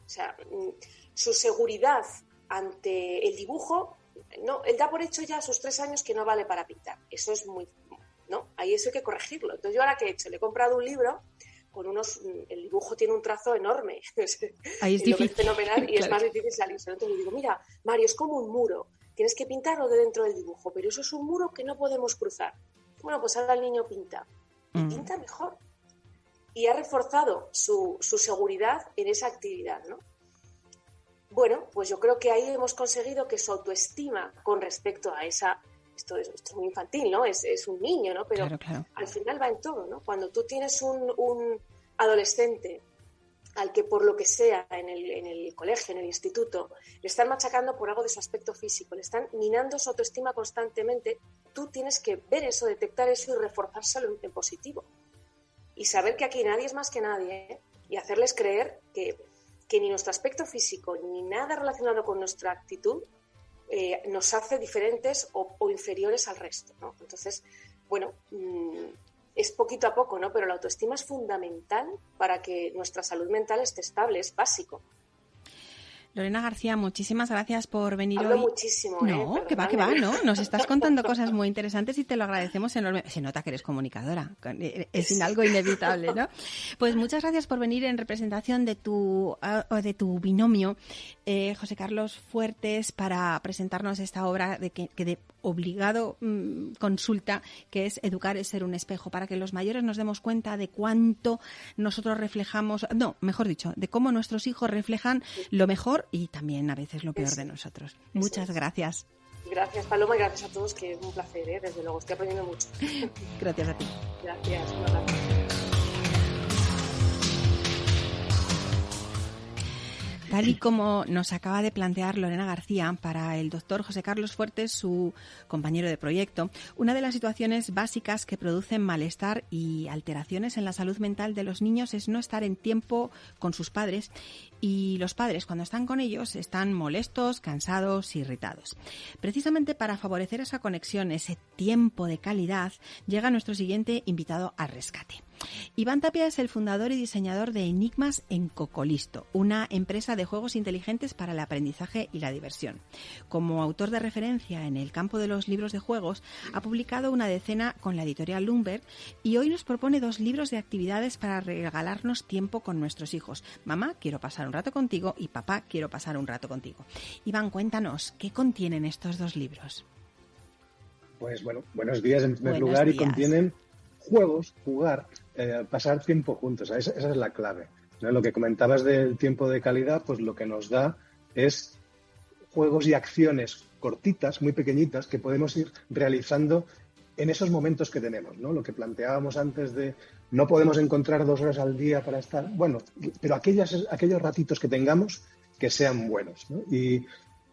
O sea, mm, su seguridad ante el dibujo, no, él da por hecho ya a sus tres años que no vale para pintar. Eso es muy, ¿no? Ahí eso hay que corregirlo. Entonces yo ahora que he hecho, le he comprado un libro con unos, el dibujo tiene un trazo enorme. Ahí es y difícil. fenomenal y es más difícil salirse. Entonces le digo, mira, Mario, es como un muro. Tienes que pintarlo de dentro del dibujo, pero eso es un muro que no podemos cruzar. Bueno, pues ahora el niño pinta. Y Mm. pinta mejor. Y ha reforzado su, su seguridad en esa actividad, ¿no? Bueno, pues yo creo que ahí hemos conseguido que su autoestima con respecto a esa... Esto es, esto es muy infantil, ¿no? Es, es un niño, ¿no? Pero Claro, claro. al final va en todo, ¿no? Cuando tú tienes un, un adolescente al que por lo que sea en el, en el colegio, en el instituto, le están machacando por algo de su aspecto físico, le están minando su autoestima constantemente, tú tienes que ver eso, detectar eso y reforzárselo en, en positivo. Y saber que aquí nadie es más que nadie ¿eh? y hacerles creer que, que ni nuestro aspecto físico ni nada relacionado con nuestra actitud eh, nos hace diferentes o, inferiores al resto. Entonces, bueno, mm, es poquito a poco, ¿no? Pero la autoestima es fundamental para que nuestra salud mental esté estable, es básico. Lorena García, muchísimas gracias por venir Hablo hoy. muchísimo, ¿eh? No, que va, que va. ¿no? Nos estás contando cosas muy interesantes y te lo agradecemos enorme. Se nota que eres comunicadora, es sin algo inevitable, ¿no? Pues muchas gracias por venir en representación de tu, ah, de tu binomio, eh, José Carlos Fuertes, para presentarnos esta obra de que, que de obligado mm, consulta, que es Educar es ser un espejo, para que los mayores nos demos cuenta de cuánto nosotros reflejamos, no, mejor dicho, de cómo nuestros hijos reflejan lo mejor y también a veces lo peor de nosotros. Muchas gracias. Gracias, Paloma, y gracias a todos, que es un placer, ¿eh? desde luego, estoy aprendiendo mucho. Gracias a ti. Gracias, un abrazo. Tal y como nos acaba de plantear Lorena García para el doctor José Carlos Fuertes, su compañero de proyecto, una de las situaciones básicas que producen malestar y alteraciones en la salud mental de los niños es no estar en tiempo con sus padres y los padres cuando están con ellos están molestos, cansados, irritados. Precisamente para favorecer esa conexión, ese tiempo de calidad, llega nuestro siguiente invitado al rescate. Iván Tapia es el fundador y diseñador de Enigmas en Cocolisto, una empresa de juegos inteligentes para el aprendizaje y la diversión. Como autor de referencia en el campo de los libros de juegos, ha publicado una decena con la editorial Lumber y hoy nos propone dos libros de actividades para regalarnos tiempo con nuestros hijos. Mamá, quiero pasar un rato contigo y papá, quiero pasar un rato contigo. Iván, cuéntanos, ¿qué contienen estos dos libros? Pues bueno, buenos días en primer lugar y contienen juegos, jugar, eh, pasar tiempo juntos. Esa, es la clave. Lo que comentabas del tiempo de calidad, pues lo que nos da es juegos y acciones cortitas, muy pequeñitas, que podemos ir realizando en esos momentos que tenemos. Lo que planteábamos antes de no podemos encontrar dos horas al día para estar, bueno, pero aquellas, aquellos ratitos que tengamos que sean buenos, ¿no? Y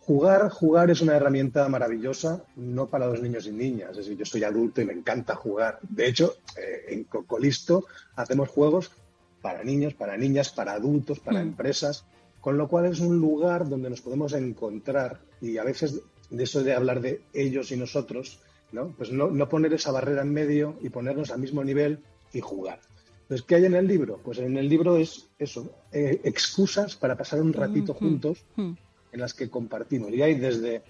Jugar, jugar es una herramienta maravillosa, no para los niños y niñas. Es decir, yo soy adulto y me encanta jugar. De hecho, eh, en Cocolisto hacemos juegos para niños, para niñas, para adultos, para mm. empresas, con lo cual es un lugar donde nos podemos encontrar y a veces de eso de hablar de ellos y nosotros, ¿no? Pues no, poner esa barrera en medio y ponernos al mismo nivel y jugar. Entonces, ¿qué hay en el libro? Pues en el libro es eso, eh, excusas para pasar un ratito mm, mm, juntos en las que compartimos. Y hay desde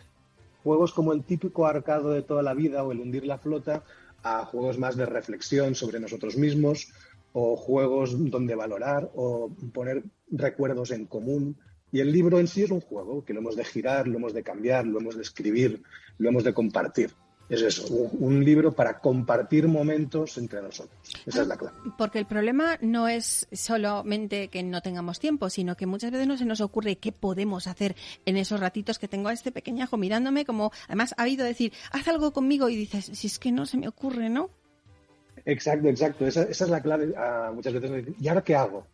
juegos como el típico arcado de toda la vida o el hundir la flota, a juegos más de reflexión sobre nosotros mismos, o juegos donde valorar o poner recuerdos en común. Y el libro en sí es un juego que lo hemos de girar, lo hemos de cambiar, lo hemos de escribir, lo hemos de compartir es eso, un, libro para compartir momentos entre nosotros. Esa es la clave. Porque el problema no es solamente que no tengamos tiempo, sino que muchas veces no se nos ocurre qué podemos hacer en esos ratitos que tengo a este pequeñajo mirándome, como además ha habido decir, haz algo conmigo y dices, si es que no se me ocurre, ¿no? Exacto, exacto. Esa, es la clave. Ah, muchas veces, ¿y ahora qué hago?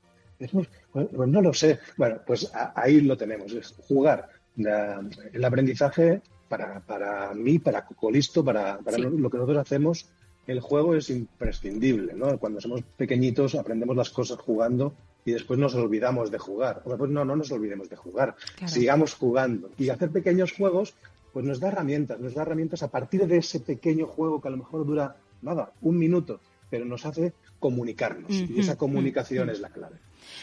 pues, no lo sé. Bueno, pues ahí lo tenemos, es jugar. el aprendizaje para, para mí, para Cocolisto, para, para lo que nosotros hacemos, el juego es imprescindible, ¿no? Cuando somos pequeñitos aprendemos las cosas jugando y después nos olvidamos de jugar. pues no, no nos olvidemos de jugar, sigamos jugando. Y hacer pequeños juegos, pues nos da herramientas, nos da herramientas a partir de ese pequeño juego que a lo mejor dura, nada, un minuto, pero nos hace comunicarnos. y esa comunicación es la clave.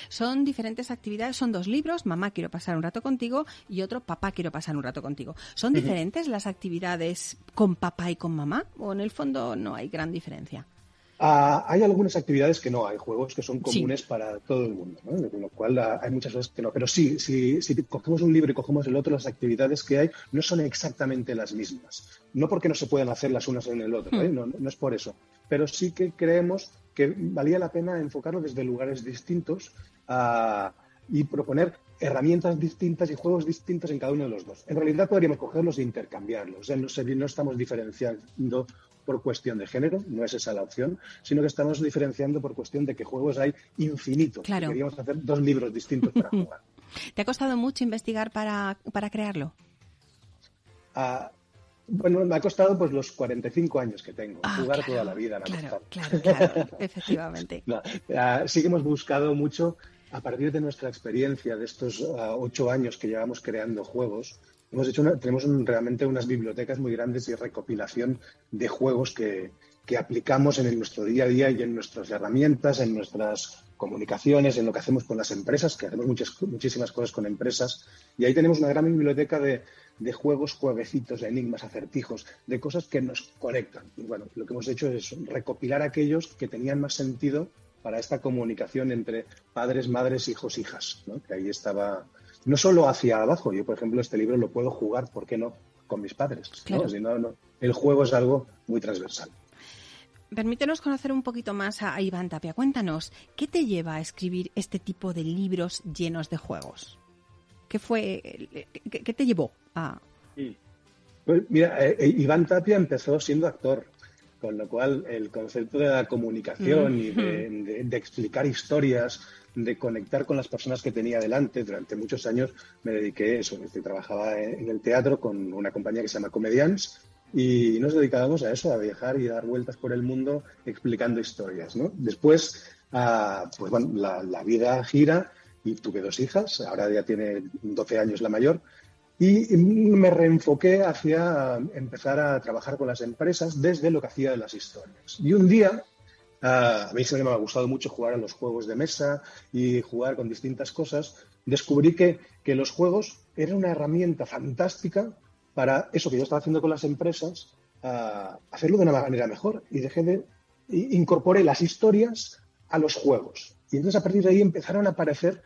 Son diferentes actividades, son dos libros, Mamá quiero pasar un rato contigo y otro Papá quiero pasar un rato contigo. ¿Son diferentes las actividades con papá y con mamá o en el fondo no hay gran diferencia? Ah, hay algunas actividades que no, hay juegos que son comunes para todo el mundo, ¿no? con lo cual ah, hay muchas veces que no. Pero sí, si, si, cogemos un libro y cogemos el otro, las actividades que hay no son exactamente las mismas. No porque no se puedan hacer las unas en el otro, ¿eh? hmm. no, no, es por eso. Pero sí que creemos que valía la pena enfocarlo desde lugares distintos y proponer herramientas distintas y juegos distintos en cada uno de los dos. En realidad podríamos cogerlos e intercambiarlos. no, no estamos diferenciando por cuestión de género, no es esa la opción, sino que estamos diferenciando por cuestión de que juegos hay infinitos. Claro. Queríamos hacer dos libros distintos para jugar. ¿Te ha costado mucho investigar para, para crearlo? Ah, bueno, me ha costado pues los 45 años que tengo. Ah, jugar toda la vida me ha Claro, claro, efectivamente. Ah, sí que hemos buscado mucho a partir de nuestra experiencia de estos ah, ocho años que llevamos creando juegos, hemos hecho tenemos realmente unas bibliotecas muy grandes y recopilación de juegos que, aplicamos en nuestro día a día y en nuestras herramientas, en nuestras comunicaciones, en lo que hacemos con las empresas, que hacemos muchas, muchísimas cosas con empresas. Y ahí tenemos una gran biblioteca de, de juegos, jueguecitos, de enigmas, acertijos, de cosas que nos conectan. Y bueno, lo que hemos hecho es recopilar aquellos que tenían más sentido para esta comunicación entre padres, madres, hijos, hijas, que ahí estaba, no solo hacia abajo, yo por ejemplo este libro lo puedo jugar, ¿por qué no?, con mis padres. el juego es algo muy transversal. Permítenos conocer un poquito más a Iván Tapia. Cuéntanos, ¿qué te lleva a escribir este tipo de libros llenos de juegos? ¿Qué fue, qué, te llevó a...? Pues mira, eh, eh, Iván Tapia empezó siendo actor. Con lo cual, el concepto de la comunicación y de, explicar historias, de conectar con las personas que tenía delante, durante muchos años me dediqué a eso. trabajaba en el teatro con una compañía que se llama Comedians y nos dedicábamos a eso, a viajar y dar vueltas por el mundo explicando historias. Después, ah, pues bueno, la, la vida gira y tuve dos hijas, ahora ya tiene 12 años la mayor, y me reenfoqué hacia empezar a trabajar con las empresas desde lo que hacía de las historias. Y un día a mí siempre me ha gustado mucho jugar a los juegos de mesa y jugar con distintas cosas, descubrí que, que los juegos eran una herramienta fantástica para eso que yo estaba haciendo con las empresas, hacerlo de una manera mejor y dejé de incorporé las historias a los juegos. Y entonces a partir de ahí empezaron a aparecer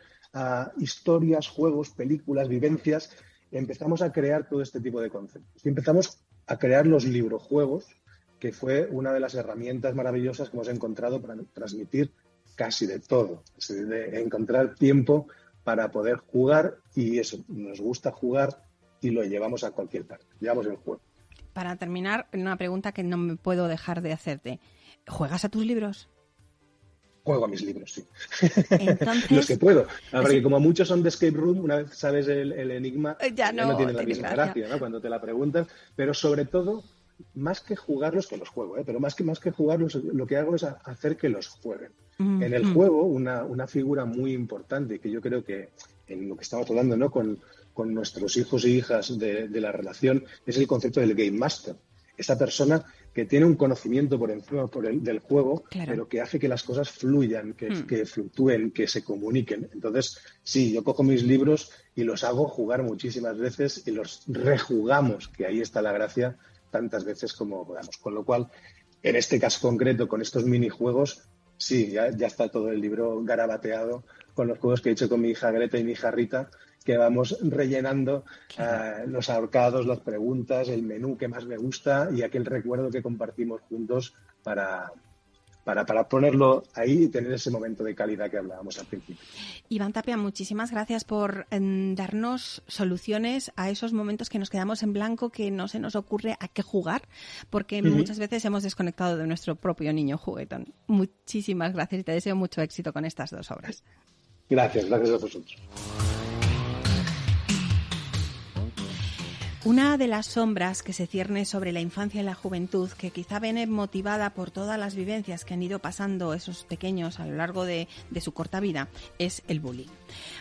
historias, juegos, películas, vivencias. Empezamos a crear todo este tipo de conceptos. Y empezamos a crear los librojuegos, que fue una de las herramientas maravillosas que hemos encontrado para transmitir casi de todo, de encontrar tiempo para poder jugar y eso, nos gusta jugar y lo llevamos a cualquier parte, llevamos el juego. Para terminar, una pregunta que no me puedo dejar de hacerte. ¿Juegas a tus libros? Juego a mis libros, sí. Los que puedo. Porque como muchos son de escape room, una vez sabes el, enigma, ya no, tiene la misma gracia, ¿no? Cuando te la preguntan. Pero sobre todo, más que jugarlos, que los juego, ¿eh? pero más que, más que jugarlos, lo que hago es hacer que los jueguen. En el juego, una, una, figura muy importante que yo creo que en lo que estamos hablando ¿no? con, con nuestros hijos y hijas de, de, la relación es el concepto del game master. Esa persona que tiene un conocimiento por encima por el, del juego, pero que hace que las cosas fluyan, que, hmm. que, fluctúen, que se comuniquen. Entonces, sí, yo cojo mis libros y los hago jugar muchísimas veces y los rejugamos, que ahí está la gracia, tantas veces como podamos. Con lo cual, en este caso concreto, con estos minijuegos, sí, ya, ya está todo el libro garabateado con los juegos que he hecho con mi hija Greta y mi hija Rita, que vamos rellenando eh, los ahorcados, las preguntas, el menú que más me gusta y aquel recuerdo que compartimos juntos para, para, para, ponerlo ahí y tener ese momento de calidad que hablábamos al principio. Iván Tapia, muchísimas gracias por em, darnos soluciones a esos momentos que nos quedamos en blanco, que no se nos ocurre a qué jugar, porque muchas veces hemos desconectado de nuestro propio niño juguetón. Muchísimas gracias y te deseo mucho éxito con estas dos obras. Gracias, gracias a vosotros. Una de las sombras que se cierne sobre la infancia y la juventud, que quizá viene motivada por todas las vivencias que han ido pasando esos pequeños a lo largo de, su corta vida, es el bullying.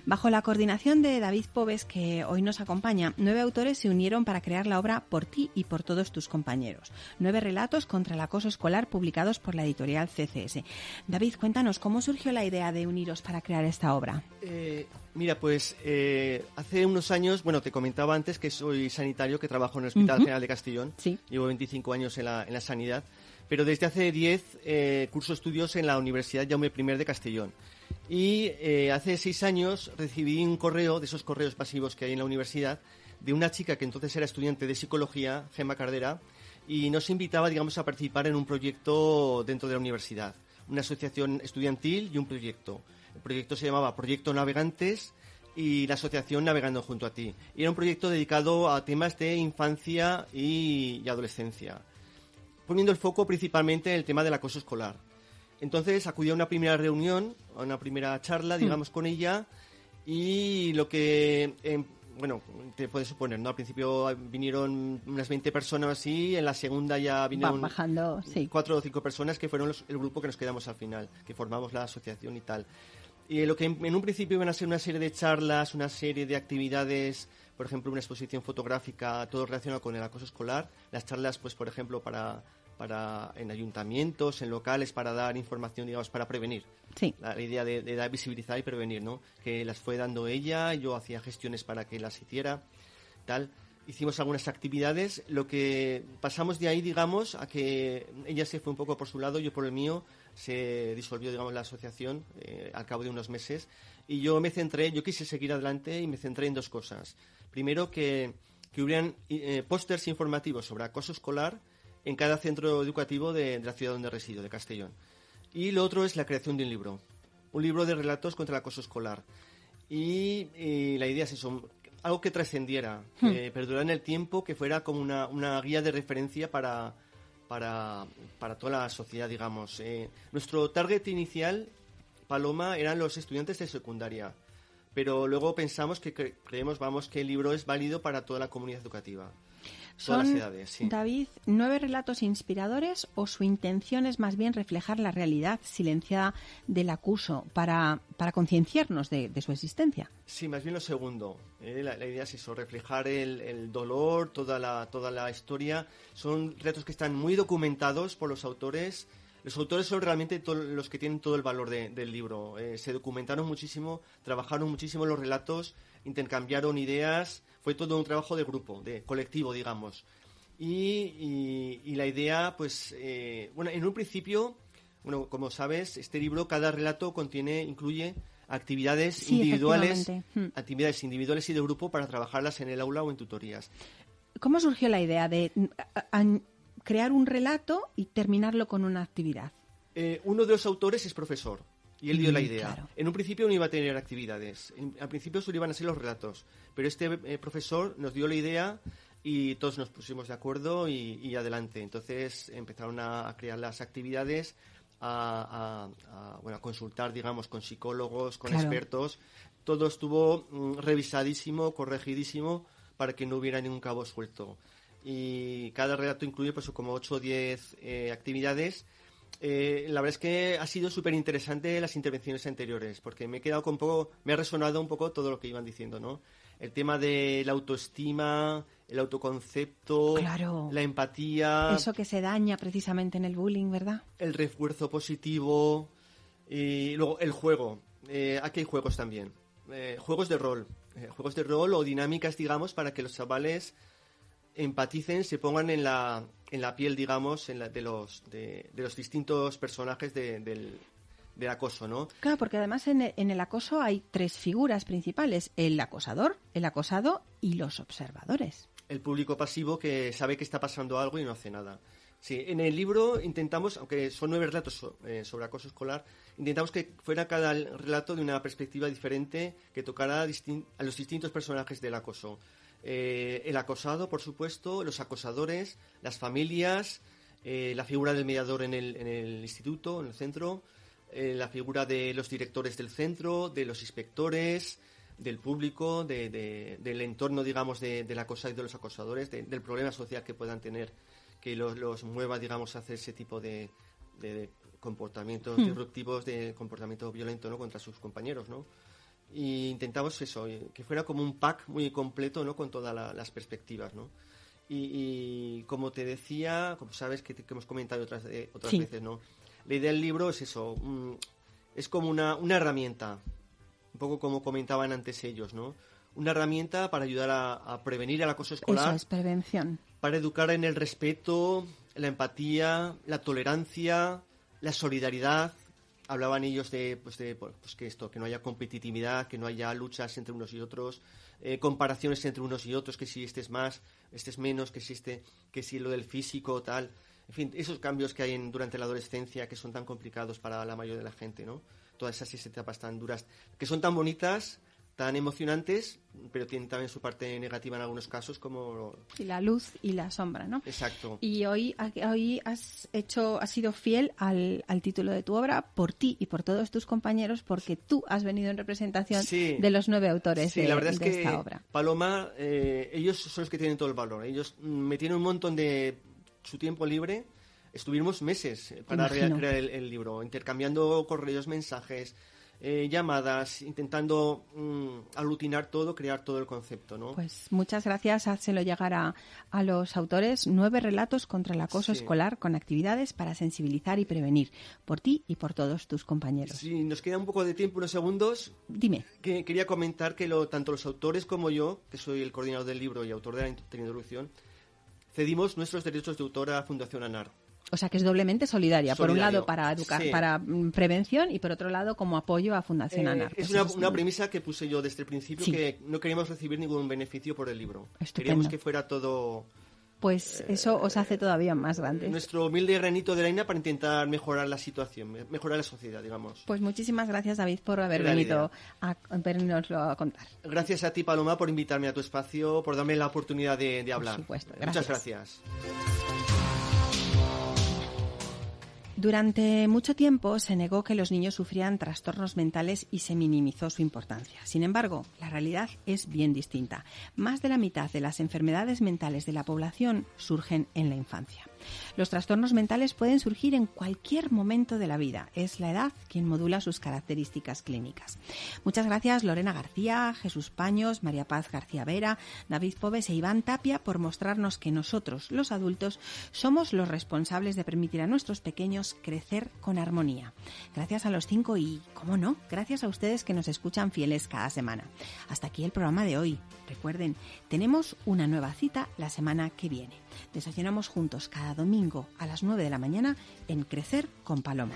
Bajo la coordinación de David Pobes, que hoy nos acompaña, nueve autores se unieron para crear la obra Por ti y por todos tus compañeros. Nueve relatos contra el acoso escolar publicados por la editorial CCS. David, cuéntanos, ¿cómo surgió la idea de uniros para crear esta obra? Eh, Mira, pues eh, hace unos años, bueno, te comentaba antes que soy sanitario, que trabajo en el Hospital General de Castellón. Sí. Llevo 25 años en la, en la sanidad, pero desde hace 10 eh, curso estudios en la Universidad Jaume I de Castellón. Y eh, hace seis años recibí un correo, de esos correos pasivos que hay en la universidad, de una chica que entonces era estudiante de psicología, Gemma Cardera, y nos invitaba, digamos, a participar en un proyecto dentro de la universidad, una asociación estudiantil y un proyecto. El proyecto se llamaba Proyecto Navegantes y la asociación Navegando junto a ti. Y era un proyecto dedicado a temas de infancia y, adolescencia, poniendo el foco principalmente en el tema del acoso escolar. Entonces acudí a una primera reunión, a una primera charla, hmm. digamos, con ella y lo que, em, bueno, te puedes suponer, ¿no? Al principio vinieron unas 20 personas así, en la segunda ya vinieron bajando, sí. cuatro o cinco personas que fueron el grupo que nos quedamos al final, que formamos la asociación y tal. Y lo que en, un principio iban a ser una serie de charlas, una serie de actividades, por ejemplo, una exposición fotográfica, todo relacionado con el acoso escolar. Las charlas, pues, por ejemplo, para, para en ayuntamientos, en locales, para dar información, digamos, para prevenir. Sí. La, idea de, de, visibilizar y prevenir, ¿no? Que las fue dando ella, yo hacía gestiones para que las hiciera, tal. Hicimos algunas actividades, lo que pasamos de ahí, digamos, a que ella se fue un poco por su lado, yo por el mío, se disolvió, digamos, la asociación eh, al cabo de unos meses y yo me centré, yo quise seguir adelante y me centré en dos cosas. Primero, que, que hubieran eh, pósters informativos sobre acoso escolar en cada centro educativo de, la ciudad donde resido, de Castellón. Y lo otro es la creación de un libro, un libro de relatos contra el acoso escolar. Y, la idea es eso, algo que trascendiera, que hmm. perdurara en el tiempo, que fuera como una, una guía de referencia para, para, para toda la sociedad, digamos. Eh, nuestro target inicial, Paloma, eran los estudiantes de secundaria, pero luego pensamos que creemos, vamos, que el libro es válido para toda la comunidad educativa. ¿Son, David, nueve relatos inspiradores o su intención es más bien reflejar la realidad silenciada del acuso para, para concienciarnos de, su existencia? Sí, más bien lo segundo. Eh, la, idea es eso, reflejar el, dolor, toda la, toda la historia. Son relatos que están muy documentados por los autores. Los autores son realmente los que tienen todo el valor del libro. Eh, se documentaron muchísimo, trabajaron muchísimo los relatos, intercambiaron ideas, fue todo un trabajo de grupo, de colectivo, digamos. Y, la idea, pues, eh, bueno, en un principio, bueno, como sabes, este libro, cada relato contiene, incluye actividades individuales, hmm. actividades individuales y de grupo para trabajarlas en el aula o en tutorías. ¿Cómo surgió la idea de crear un relato y terminarlo con una actividad? Eh, uno de los autores es profesor y él dio la mm, idea. En un principio no iba a tener actividades, al principio solo iban a ser los relatos, pero este eh, profesor nos dio la idea y todos nos pusimos de acuerdo y, adelante. Entonces empezaron a, crear las actividades, a, bueno, a consultar, digamos, con psicólogos, con expertos. Todo estuvo mm, revisadísimo, corregidísimo, para que no hubiera ningún cabo suelto. Y cada relato incluye pues como 8 o 10 eh, actividades. Eh, la verdad es que ha sido súper interesante las intervenciones anteriores, porque me he quedado con poco, me ha resonado un poco todo lo que iban diciendo, ¿no? El tema de la autoestima, el autoconcepto, la empatía. Eso que se daña precisamente en el bullying, ¿verdad? El refuerzo positivo. Y luego el juego. Eh, aquí hay juegos también. juegos de rol. juegos de rol o dinámicas, digamos, para que los chavales empaticen, se pongan en la, en la piel, digamos, en la, de, los, de, los distintos personajes del, del, acoso, ¿no? Claro, porque además en el, en el acoso hay tres figuras principales, el acosador, el acosado y los observadores. El público pasivo que sabe que está pasando algo y no hace nada. Sí, en el libro intentamos, aunque son nueve relatos eh, sobre acoso escolar, intentamos que fuera cada relato de una perspectiva diferente que tocara a los distintos personajes del acoso. Eh, el acosado, por supuesto, los acosadores, las familias, eh, la figura del mediador en el, en el instituto, en el centro, eh, la figura de los directores del centro, de los inspectores, del público, del entorno, digamos, del acosado y de los acosadores, del problema social que puedan tener que los, mueva, digamos, a hacer ese tipo de, comportamientos hmm. disruptivos, de comportamiento violento, ¿no? Contra sus compañeros, ¿no? Y intentamos eso, eh, que fuera como un pack muy completo, ¿no? Con todas las perspectivas, ¿no? Y, como te decía, como sabes que, hemos comentado otras, eh, otras veces, ¿no? La idea del libro es eso, es como una, una herramienta, un poco como comentaban antes ellos, ¿no? Una herramienta para ayudar a, prevenir el acoso escolar. Eso es prevención. Para educar en el respeto, la empatía, la tolerancia, la solidaridad, hablaban ellos de, pues, de pues que esto, que no haya competitividad, que no haya luchas entre unos y otros, eh, comparaciones entre unos y otros, que si este es más, este es menos, que si este, que si lo del físico, tal. En fin, esos cambios que hay en, durante la adolescencia que son tan complicados para la mayoría de la gente, ¿no? Todas esas etapas tan duras, que son tan bonitas, tan emocionantes, pero tienen también su parte negativa en algunos casos, como... Y la luz y la sombra, ¿no? Exacto. Y hoy, hoy has hecho, has sido fiel al, título de tu obra por ti y por todos tus compañeros, porque tú has venido en representación de los nueve autores de, la verdad es que obra. Paloma, eh, ellos son los que tienen todo el valor. Ellos me tienen un montón de su tiempo libre. Estuvimos meses para crear el, el libro, intercambiando correos, mensajes, eh, llamadas, intentando mm, aglutinar todo, crear todo el concepto, ¿no? Pues muchas gracias, házelo llegar a, a los autores nueve relatos contra el acoso escolar con actividades para sensibilizar y prevenir por ti y por todos tus compañeros. Sí, nos queda un poco de tiempo, unos segundos. Dime. Que quería comentar que lo, tanto los autores como yo, que soy el coordinador del libro y autor de la introducción, cedimos nuestros derechos de autor a Fundación ANAR. O sea que es doblemente solidaria. Por un lado para educar, para mm, prevención y por otro lado como apoyo a Fundación eh, ANAR. Es una, premisa que puse yo desde el principio que no queríamos recibir ningún beneficio por el libro. Queríamos que fuera todo pues eso os hace todavía más grande. Nuestro humilde granito de arena para intentar mejorar la situación, mejorar la sociedad, digamos. Pues muchísimas gracias, David, por haber venido a venirnoslo a contar. Gracias a ti, Paloma, por invitarme a tu espacio, por darme la oportunidad de, hablar. Por supuesto, Muchas gracias. Durante mucho tiempo se negó que los niños sufrían trastornos mentales y se minimizó su importancia. Sin embargo, la realidad es bien distinta. Más de la mitad de las enfermedades mentales de la población surgen en la infancia. Los trastornos mentales pueden surgir en cualquier momento de la vida. Es la edad quien modula sus características clínicas. Muchas gracias Lorena García, Jesús Paños, María Paz García Vera, David Pobes e Iván Tapia por mostrarnos que nosotros, los adultos, somos los responsables de permitir a nuestros pequeños crecer con armonía. Gracias a los cinco y, cómo no, gracias a ustedes que nos escuchan fieles cada semana. Hasta aquí el programa de hoy. Recuerden, tenemos una nueva cita la semana que viene. Desayunamos juntos cada domingo a las 9 de la mañana en Crecer con Paloma.